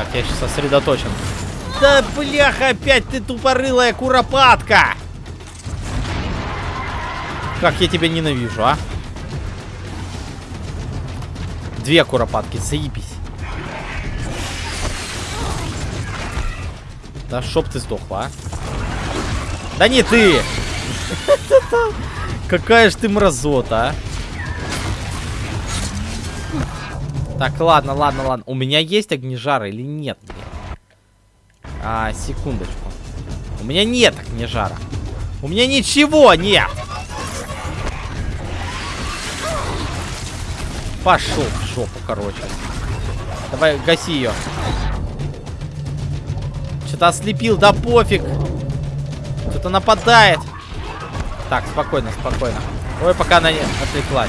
A: Так, я сейчас сосредоточен. Да бляха, опять ты тупорылая куропатка! Как я тебя ненавижу, а? Две куропатки, заебись. Да чтоб ты сдохла, а. Да не ты! Какая ж ты мразота, а. Так, ладно, ладно, ладно. У меня есть огнежар или нет? А, секундочку. У меня нет огнежара. У меня ничего нет! Пошел в жопу, короче. Давай, гаси ее. Что-то ослепил, да пофиг. Что-то нападает. Так, спокойно, спокойно. Ой, пока она не отвлеклась.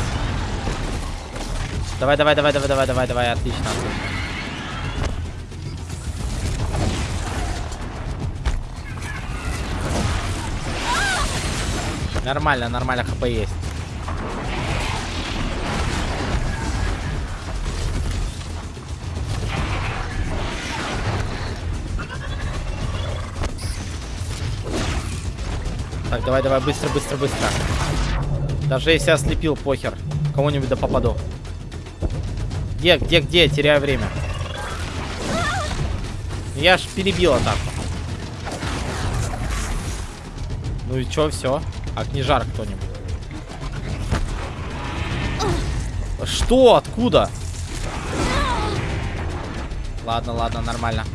A: Давай, давай, давай, давай, давай, давай, давай, отлично. Нормально, нормально, хп есть. Так, давай, давай, быстро, быстро, быстро. Даже если ослепил, похер. Кого-нибудь да попаду. Где, где, где? Теряю время. Я ж перебил атаку. Ну и чё, все? А книжар кто-нибудь? Что? Откуда? Ладно, ладно, нормально.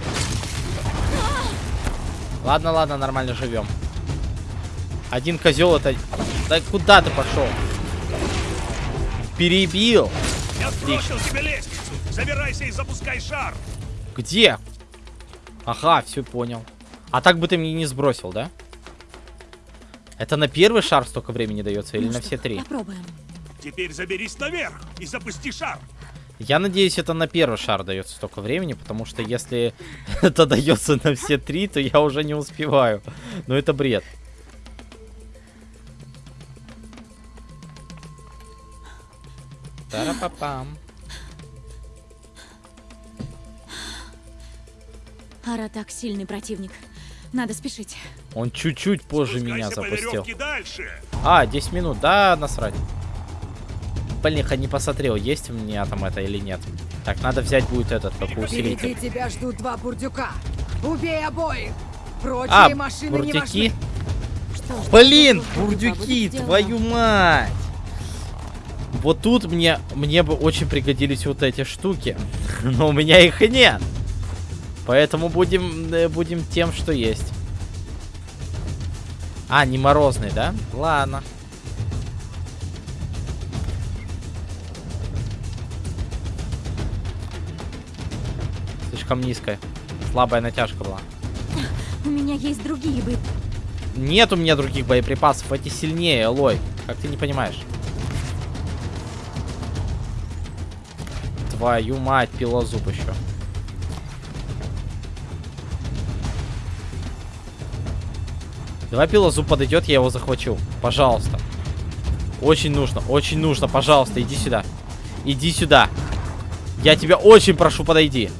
A: Ладно, ладно, нормально живем. Один козел это... Да куда ты пошел? Перебил.
F: Сбросил тебе лестницу. Забирайся и запускай шар.
A: Где? Ага, все понял. А так бы ты мне не сбросил, да? Это на первый шар столько времени дается или
B: Ну
A: на
B: что,
A: все три?
B: Попробуем.
F: Теперь заберись наверх и запусти шар.
A: Я надеюсь, это на первый шар дается столько времени, потому что если это дается на все три, то я уже не успеваю. Но это бред. Тара-па-пам.
B: Ара так сильный противник. Надо спешить.
A: Он чуть-чуть позже меня
F: Спускайся по
A: запустил. А, 10 минут, да, насрать. Блин, хоть не посмотрел, есть у меня там это или нет. Так, надо взять будет этот, как
J: Впереди
A: усилитель.
J: тебя ждут два бурдюка. Убей обоих. Прочие
A: А,
J: машины не
A: бурдюки?
J: важны.
B: Что
A: Блин, бурдюки, твою мать! Вот тут мне, мне бы очень пригодились вот эти штуки. Но у меня их и нет. Поэтому будем, э, будем тем, что есть. А, не морозный, да? Ладно. Слишком низкая. Слабая натяжка была.
B: У меня есть другие бы.
A: Нет у меня других боеприпасов. Эти сильнее, Элой. Как ты не понимаешь? Твою мать, пилозуб еще. Давай пилозуб подойдет, я его захвачу. Пожалуйста. Очень нужно, очень нужно. Пожалуйста, иди сюда. Иди сюда. Я тебя очень прошу, подойди.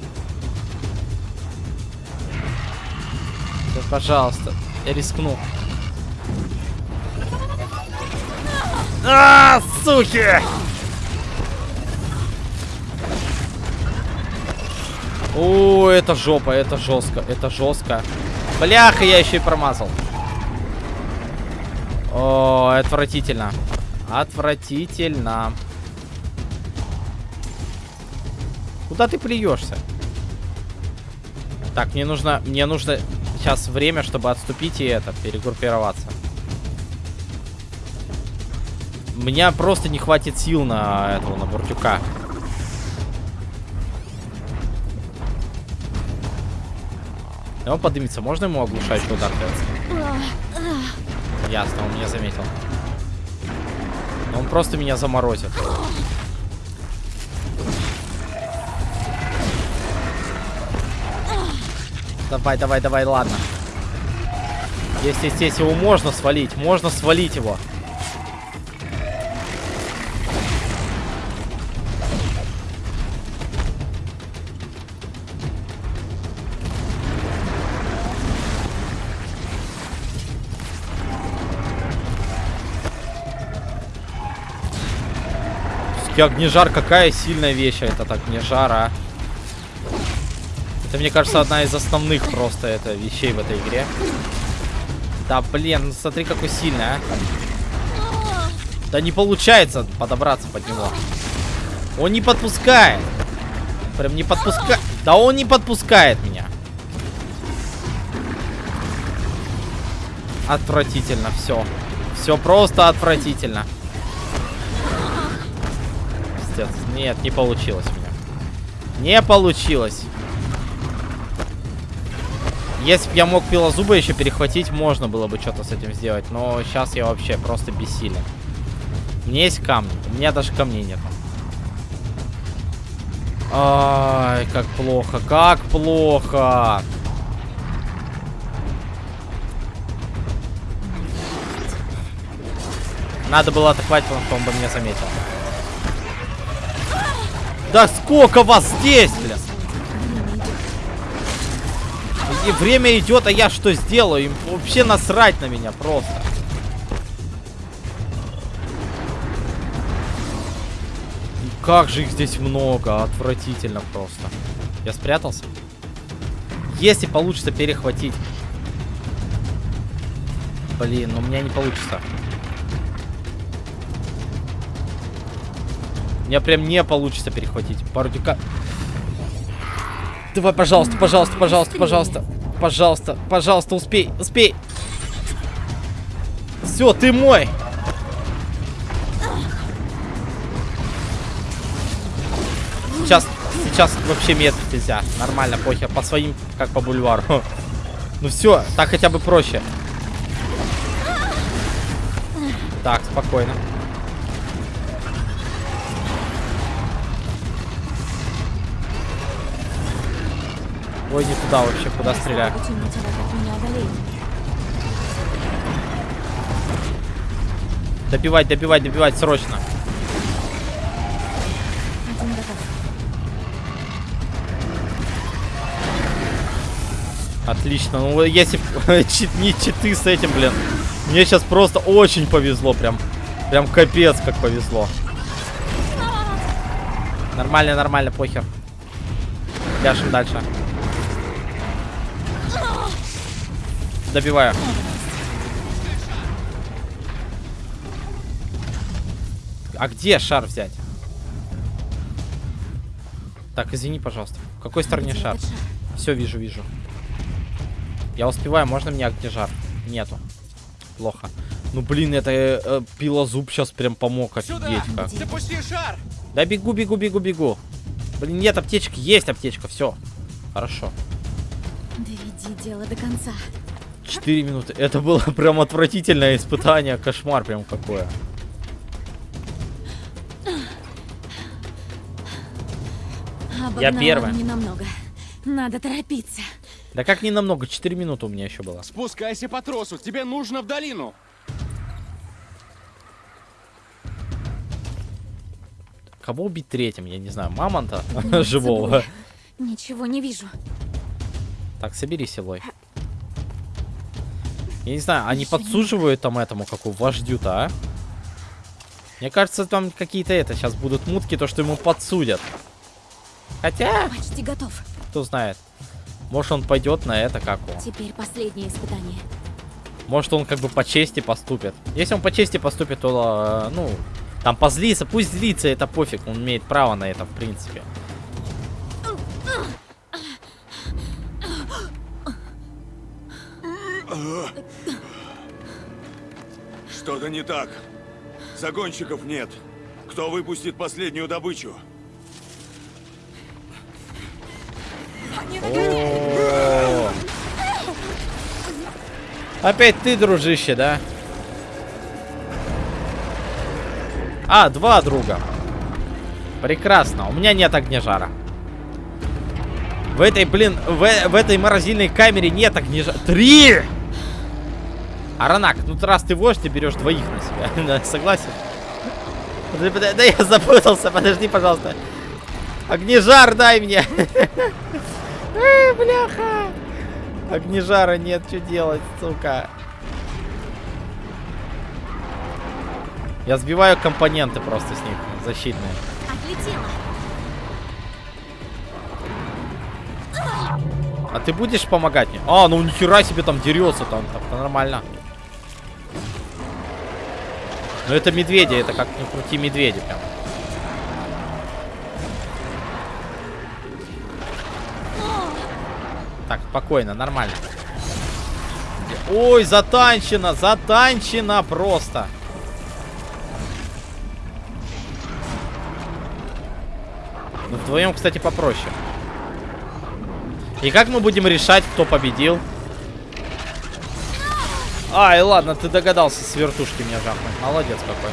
A: Да, пожалуйста. Я рискну. А, суки! О, это жопа, это жестко, это жестко. Бляха, я еще и промазал. О, отвратительно. Отвратительно. Куда ты плюешься? Так, мне нужно, мне нужно сейчас время, чтобы отступить и это, перегруппироваться. Меня просто не хватит сил на этого, на буртюка. И он поднимется. Можно ему оглушающий удар делать? Ясно, он меня заметил. Он просто меня заморозит. Давай, давай, давай, ладно. Есть, есть, есть, его можно свалить. Можно свалить его. Все-таки огнежар какая сильная вещь этот огнежар, а. Это, мне кажется, одна из основных просто это вещей в этой игре. Да, блин, ну смотри, какой сильный, а. Да не получается подобраться под него. Он не подпускает. Прям не подпускает. Да он не подпускает меня. Отвратительно все. Все просто отвратительно. Пиздец. Нет, не получилось у меня. Не получилось. Если бы я мог пилозуба еще перехватить, можно было бы что-то с этим сделать. Но сейчас я вообще просто бессилен. У меня есть камни. У меня даже камней нет. Ай, как плохо, как плохо. Надо было атаковать, он бы меня заметил. Да сколько вас здесь, блин? И время идет, а я что сделаю? Им вообще насрать на меня просто. И как же их здесь много. Отвратительно просто. Я спрятался? Если получится перехватить. Блин, ну у меня не получится. Меня прям не получится перехватить. Бардюка... Давай, пожалуйста, пожалуйста, пожалуйста, пожалуйста. Пожалуйста, пожалуйста, успей, успей. Все, ты мой. Сейчас, сейчас вообще метрить нельзя. Нормально, похер. По своим, как по бульвару. Ну все, так хотя бы проще. Так, спокойно. Ой, не туда вообще, куда стреляю. Добивать, добивать, добивать срочно. Отлично. Ну, если чит, не читы с этим, блин. Мне сейчас просто очень повезло. Прям, прям капец, как повезло. Нормально, нормально, похер. Ляшем дальше. Добиваю. А где шар взять? Так, извини, пожалуйста. В какой стороне
B: Где
A: шар? Все, вижу, вижу. Я успеваю, можно мне где жар? Нету. Плохо. Ну, блин, это э, э, пилозуб сейчас прям помог офигеть как.
F: Запусти шар!
A: Да бегу, бегу, бегу, бегу. Блин, нет аптечки, есть аптечка, все. Хорошо.
B: Доведи дело до конца.
A: Четыре минуты. Это было прям отвратительное испытание, кошмар прям какое.
B: Обогнала
A: первая.
B: не намного. Надо торопиться.
A: Да как не намного, 4 минуты у меня еще было.
F: Спускайся по тросу, тебе нужно в долину.
A: Кого убить третьим, я не знаю. Мамонта живого.
B: Ничего не вижу.
A: Так, собери силой. Я не знаю, они подсуживают там этому, как у вождю-то, а? Мне кажется, там какие-то это сейчас будут мутки, то, что ему подсудят. Хотя...
B: Почти готов.
A: Кто знает. Может, он пойдет на это как он.
B: Теперь последнее испытание.
A: Может, он как бы по чести поступит. Если он по чести поступит, то, а, ну, там позлится. Пусть злится, это пофиг. Он имеет право на это, в принципе.
H: Что-то не так. Загонщиков нет. Кто выпустит последнюю добычу?
A: О. Опять ты, дружище, да? А, два друга. Прекрасно. У меня нет огнежара. В этой, блин, в, в этой морозильной камере нет огнежара. Три! Аранак, ну раз ты вождь, ты берешь двоих на себя. Согласен? Да я запутался, подожди, пожалуйста. Огнежар дай мне. Эй, бляха. Огнежара нет, что делать, сука. Я сбиваю компоненты просто с них, защитные.
B: Отлетела.
A: А ты будешь помогать мне? А, ну нихера себе там дерется там, так нормально. Но это медведи, это как ни крути медведи прям. Так, спокойно, нормально. Ой, затанчено, затанчено просто. Ну, вдвоем, кстати, попроще. И как мы будем решать, кто победил? Ай, ладно, ты догадался с вертушки меня жахнуть. Молодец какой.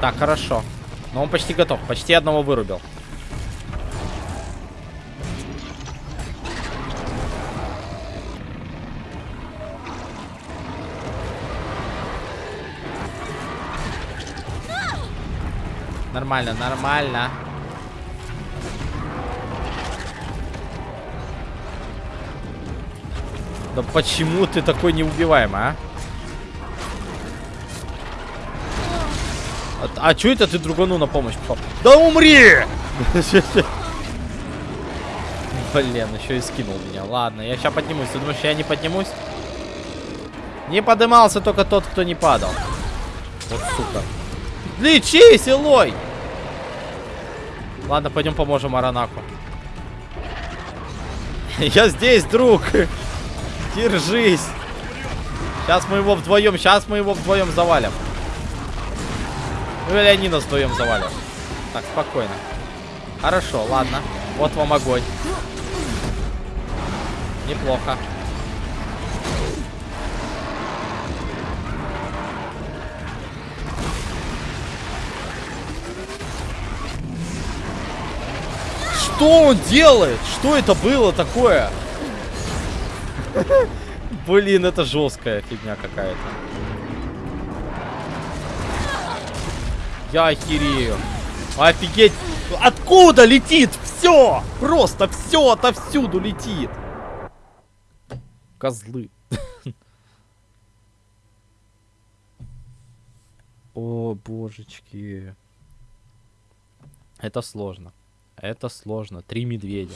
A: Так, хорошо. Но он почти готов. Почти одного вырубил. Нормально, нормально. Да почему ты такой неубиваемый, а? А, а чё это ты другану на помощь попал? Да умри! Блин, еще и скинул меня. Ладно, я сейчас поднимусь. Ты думаешь, я не поднимусь? Не поднимался только тот, кто не падал. Вот сука. Лечись, Илой! Ладно, пойдем поможем Аранаку. Я здесь, друг. Держись. Сейчас мы его вдвоем, сейчас мы его вдвоем завалим. Ну или они нас вдвоем завалят. Так, спокойно. Хорошо, ладно. Вот вам огонь. Неплохо. Что он делает? Что это было такое? Блин, это жесткая фигня какая-то. Я охерею. Офигеть. Откуда летит? Все! Просто все отовсюду летит. Козлы. О, божечки. Это сложно. Это сложно. Три медведя.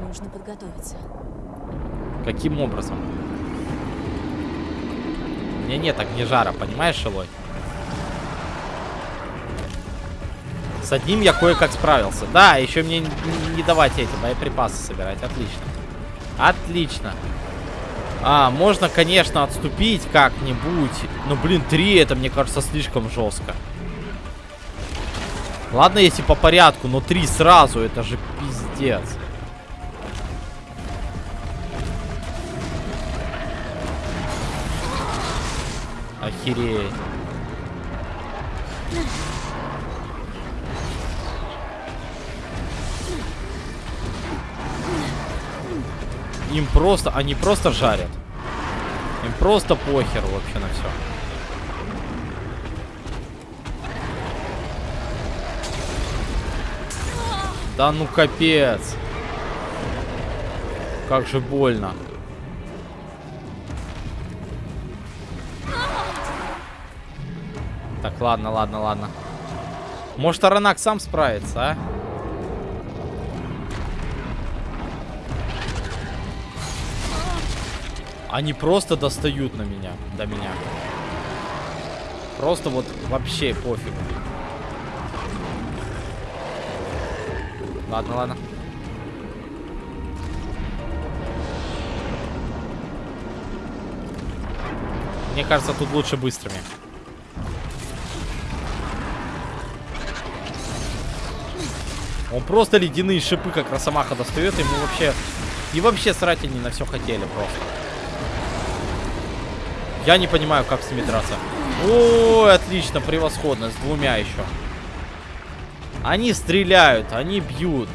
B: Нужно подготовиться.
A: Каким образом? Меня нет огнежара, понимаешь, Шилой? С одним я кое-как справился. Да, еще мне не давать эти боеприпасы собирать. Отлично. Отлично. А, можно, конечно, отступить как-нибудь. Но, блин, три это, мне кажется, слишком жестко. Ладно, если по порядку, но три сразу, это же пиздец. Охереть. Им просто, они просто жарят. Им просто похер вообще на все. Да ну капец. Как же больно. Так, ладно, ладно, ладно. Может, Аранак сам справится, а? Они просто достают на меня, до меня. Просто вот вообще пофиг. Ладно, ладно. Мне кажется, тут лучше быстрыми. Он просто ледяные шипы, как Росомаха достает, ему вообще... И вообще срать они на все хотели просто. Я не понимаю, как с ними драться. О, отлично, превосходно, с двумя еще. Они стреляют, они бьют.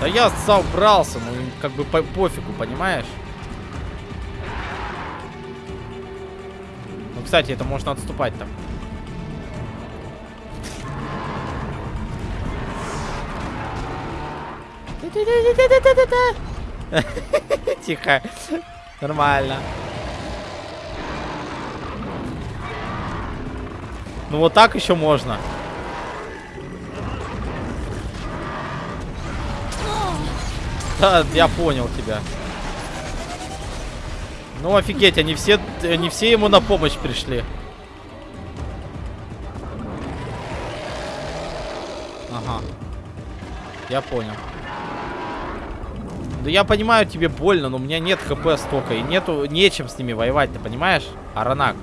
A: Да я собрался, ну как бы по пофигу, понимаешь? Кстати, это можно отступать там. Тихо. Нормально. Ну вот так еще можно. Да, я понял тебя. Ну офигеть, они все, они все ему на помощь пришли. Ага. Я понял. Да я понимаю, тебе больно, но у меня нет хп столько. И нету, нечем с ними воевать, ты понимаешь? Аранак.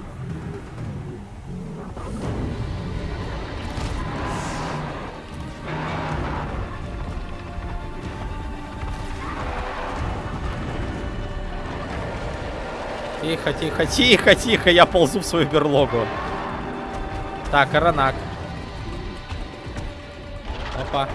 A: Тихо, тихо, тихо, тихо, я ползу в свою берлогу. Так, Аранак. Опа.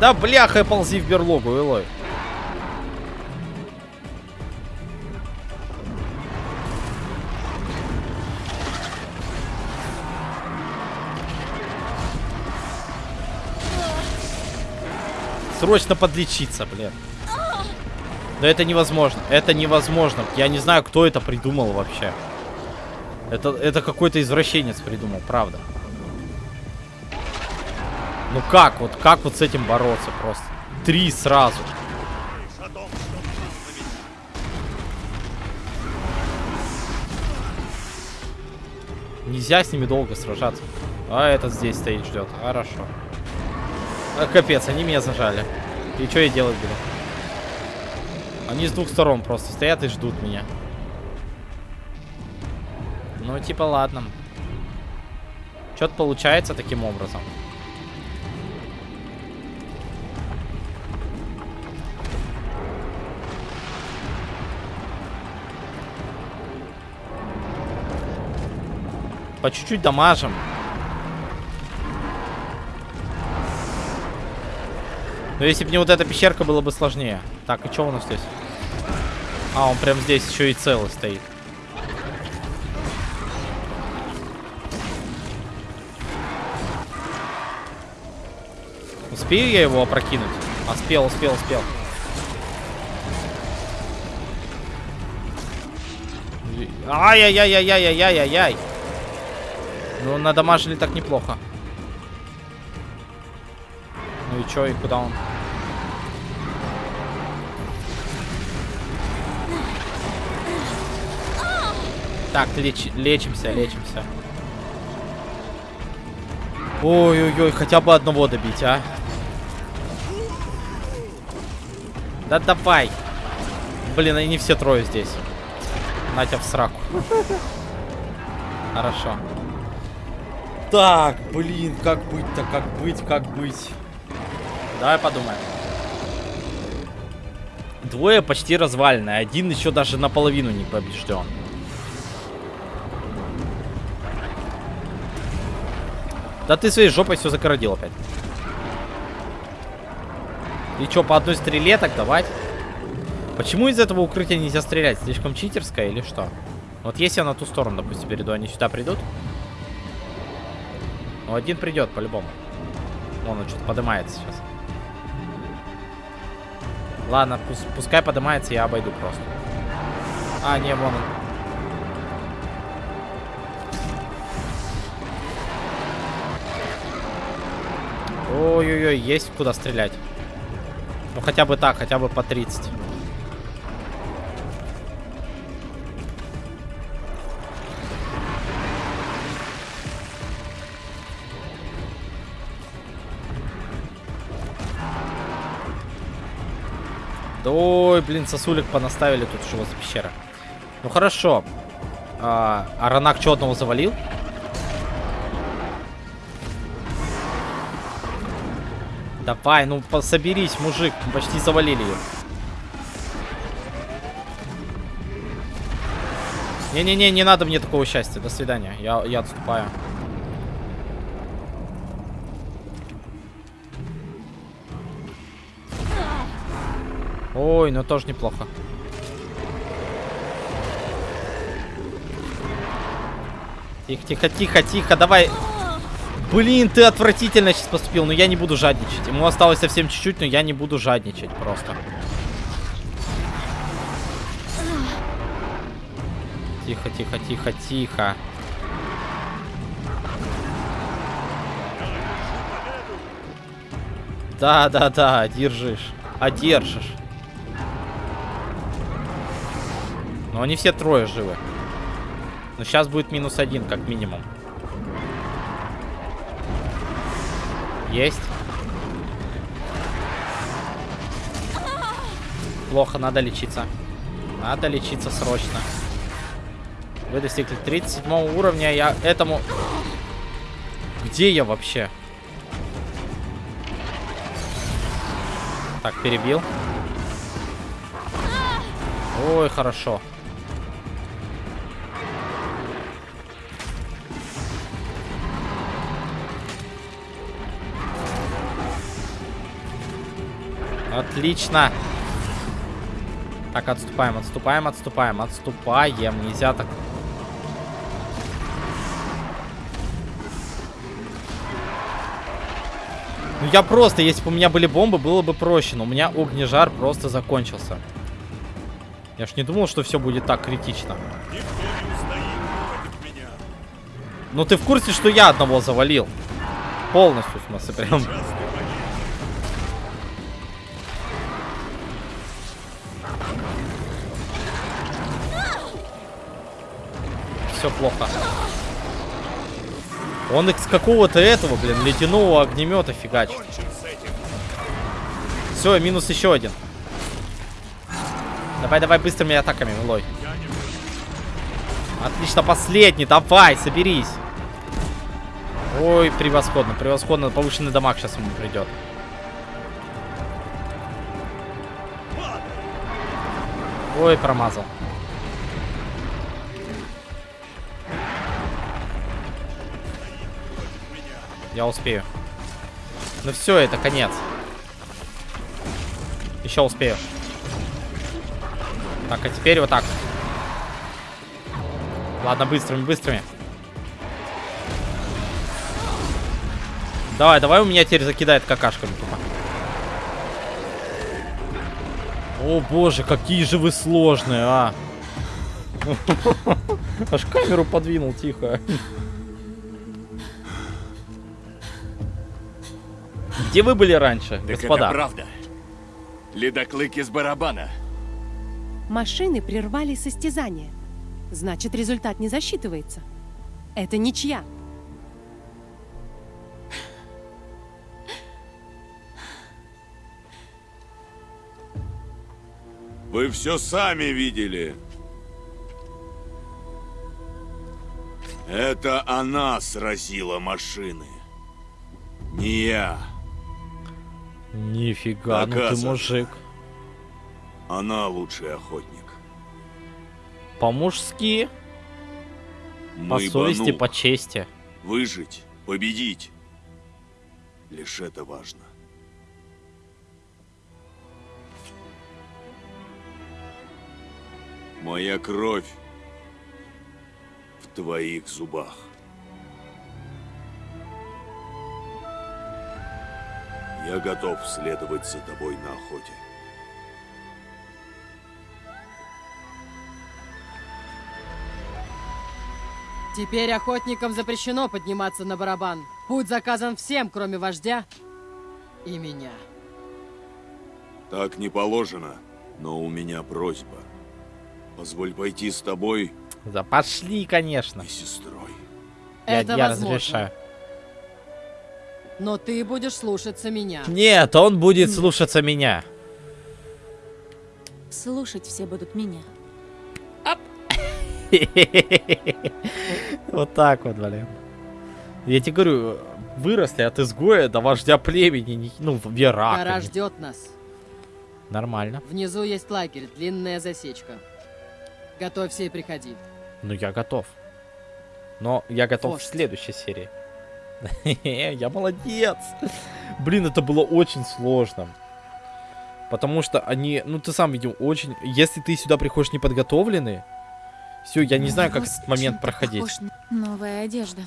A: Да бляха, ползи в берлогу, Элой. Срочно подлечиться, блин. Да это невозможно. Это невозможно. Я не знаю, кто это придумал вообще. Это, это какой-то извращенец придумал, правда. Ну как вот, как вот с этим бороться просто? Три сразу. Нельзя с ними долго сражаться. А этот здесь стоит, ждет. Хорошо. А, капец, они меня зажали. И что я делать буду? Они с двух сторон просто стоят и ждут меня. Ну, типа, ладно. Что-то получается таким образом. По чуть-чуть дамажим. Но если бы не вот эта пещерка, было бы сложнее. Так, и что у нас здесь? А, он прям здесь еще и целый стоит. Успею я его опрокинуть? А, успел, успел, успел. Ай-яй-яй-яй-яй-яй-яй-яй. Ну, надамажили так неплохо. Ну и чё, и куда он? Так, леч лечимся, лечимся. Ой-ой-ой, хотя бы одного добить, а. Да давай. Блин, они все трое здесь. Натя в сраку. Хорошо. Так, блин, как быть-то, как быть, как быть. Давай подумаем. Двое почти развалены, один еще даже наполовину не побежден. Да ты своей жопой все закородил опять. И что, по одной стреле так давать? Почему из этого укрытия нельзя стрелять? Слишком читерское или что? Вот если я на ту сторону, допустим, перейду, они сюда придут? Ну, один придет, по-любому. Вон он что-то поднимается сейчас. Ладно, пускай поднимается, я обойду просто. А, не, вон он. Ой-ой-ой, есть куда стрелять. Ну хотя бы так, хотя бы по 30. Да ой, блин, сосулик понаставили тут, что за пещера. Ну хорошо. А, Аранак что одного завалил? Давай, ну соберись, мужик. Почти завалили ее. Не-не-не, не надо мне такого счастья. До свидания. Я, я отступаю. Ой, ну тоже неплохо. Тихо, тихо, тихо, тихо, давай. Блин, ты отвратительно сейчас поступил, но я не буду жадничать. Ему осталось совсем чуть-чуть, но я не буду жадничать просто. Тихо, тихо, тихо, тихо. Да, да, да, держишь. Одержишь. Но они все трое живы. Но сейчас будет минус один, как минимум. Есть. Плохо, надо лечиться. Надо лечиться срочно. Вы достигли 37 уровня, я этому... Где я вообще? Так, перебил. Ой, хорошо. Отлично. Так, отступаем, отступаем, отступаем, отступаем. Нельзя так. Ну я просто, если бы у меня были бомбы, было бы проще. Но у меня огнежар просто закончился. Я ж не думал, что все будет так критично. Ну ты в курсе, что я одного завалил? Полностью, в смысле, прям. Все плохо. Он из какого-то этого, блин, ледяного огнемета фигачит. Все, минус еще один. Давай, давай, быстрыми атаками, Милой. Отлично, последний, давай, соберись. Ой, превосходно, превосходно. Повышенный дамаг сейчас ему придет. Ой, промазал. Я успею. Ну все, это конец. Еще успею. Так, а теперь вот так. Ладно, быстрыми, быстрыми. Давай, давай у меня теперь закидает какашками тупо. О боже, какие же вы сложные, а. Аж камеру подвинул, тихо. Где вы были раньше,
F: Так
A: господа?
F: это правда. Ледоклык из барабана.
K: Машины прервали состязание. Значит, результат не засчитывается. Это ничья.
H: Вы все сами видели. Это она сразила машины. Не я.
A: Нифига, ну ты мужик.
H: Она лучший охотник.
A: По-мужски, по совести, по чести.
H: Выжить, победить. Лишь это важно. Моя кровь в твоих зубах. Я готов следовать за тобой на охоте.
C: Теперь охотникам запрещено подниматься на барабан. Путь заказан всем, кроме вождя и меня.
H: Так не положено, но у меня просьба. Позволь пойти с тобой
A: Да пошли, конечно.
H: и сестрой.
A: Я,
C: Это
A: я
C: возможно.
A: разрешаю.
C: Но ты будешь слушаться меня.
A: Нет, он будет слушаться меня.
B: Слушать все будут меня.
A: Вот так вот, блин. Я тебе говорю, выросли от изгоя до вождя племени, ну, Верака.
C: Гора ждет нас.
A: Нормально.
C: Внизу есть лагерь, длинная засечка. Готовься и приходи.
A: Ну, я готов. Но я готов
C: Вождь.
A: в следующей серии. Я молодец. Блин, это было очень сложно. Потому что они, ну ты сам видел, очень... Если ты сюда приходишь неподготовленный, все, я не знаю, как этот момент проходить.
B: Новая одежда.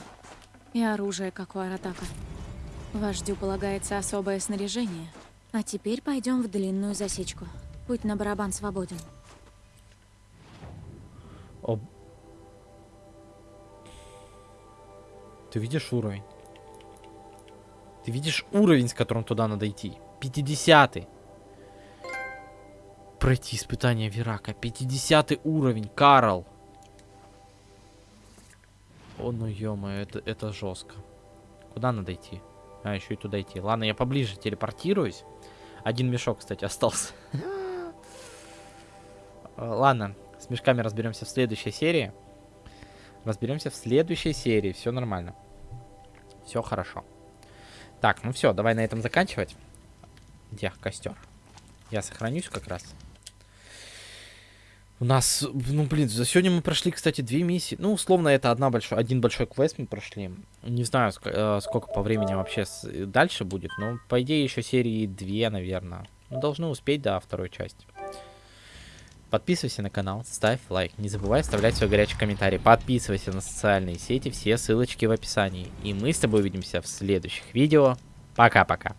B: И оружие, как у Аратака. Вождю полагается особое снаряжение. А теперь пойдем в длинную засечку. Путь на барабан свободен.
A: О. Ты видишь уровень? Ты видишь уровень, с которым туда надо идти? 50 -й. Пройти испытание Верака. 50 уровень, Карл. О, ну ё это, это жестко. Куда надо идти? А, еще и туда идти. Ладно, я поближе телепортируюсь. Один мешок, кстати, остался. Ладно, с мешками разберемся в следующей серии. Разберемся в следующей серии. Все нормально. Все хорошо. Так, ну все, давай на этом заканчивать. Где костер? Я сохранюсь как раз. У нас, ну блин, за сегодня мы прошли, кстати, две миссии. Ну, условно, это одна большой, один большой квест мы прошли. Не знаю, ск- э, сколько по времени вообще с- дальше будет, но по идее еще серии две, наверное. Ну, должны успеть до второй части. Подписывайся на канал, ставь лайк. Не забывай оставлять свой горячий комментарий. Подписывайся на социальные сети, все ссылочки в описании. И мы с тобой увидимся в следующих видео. Пока-пока.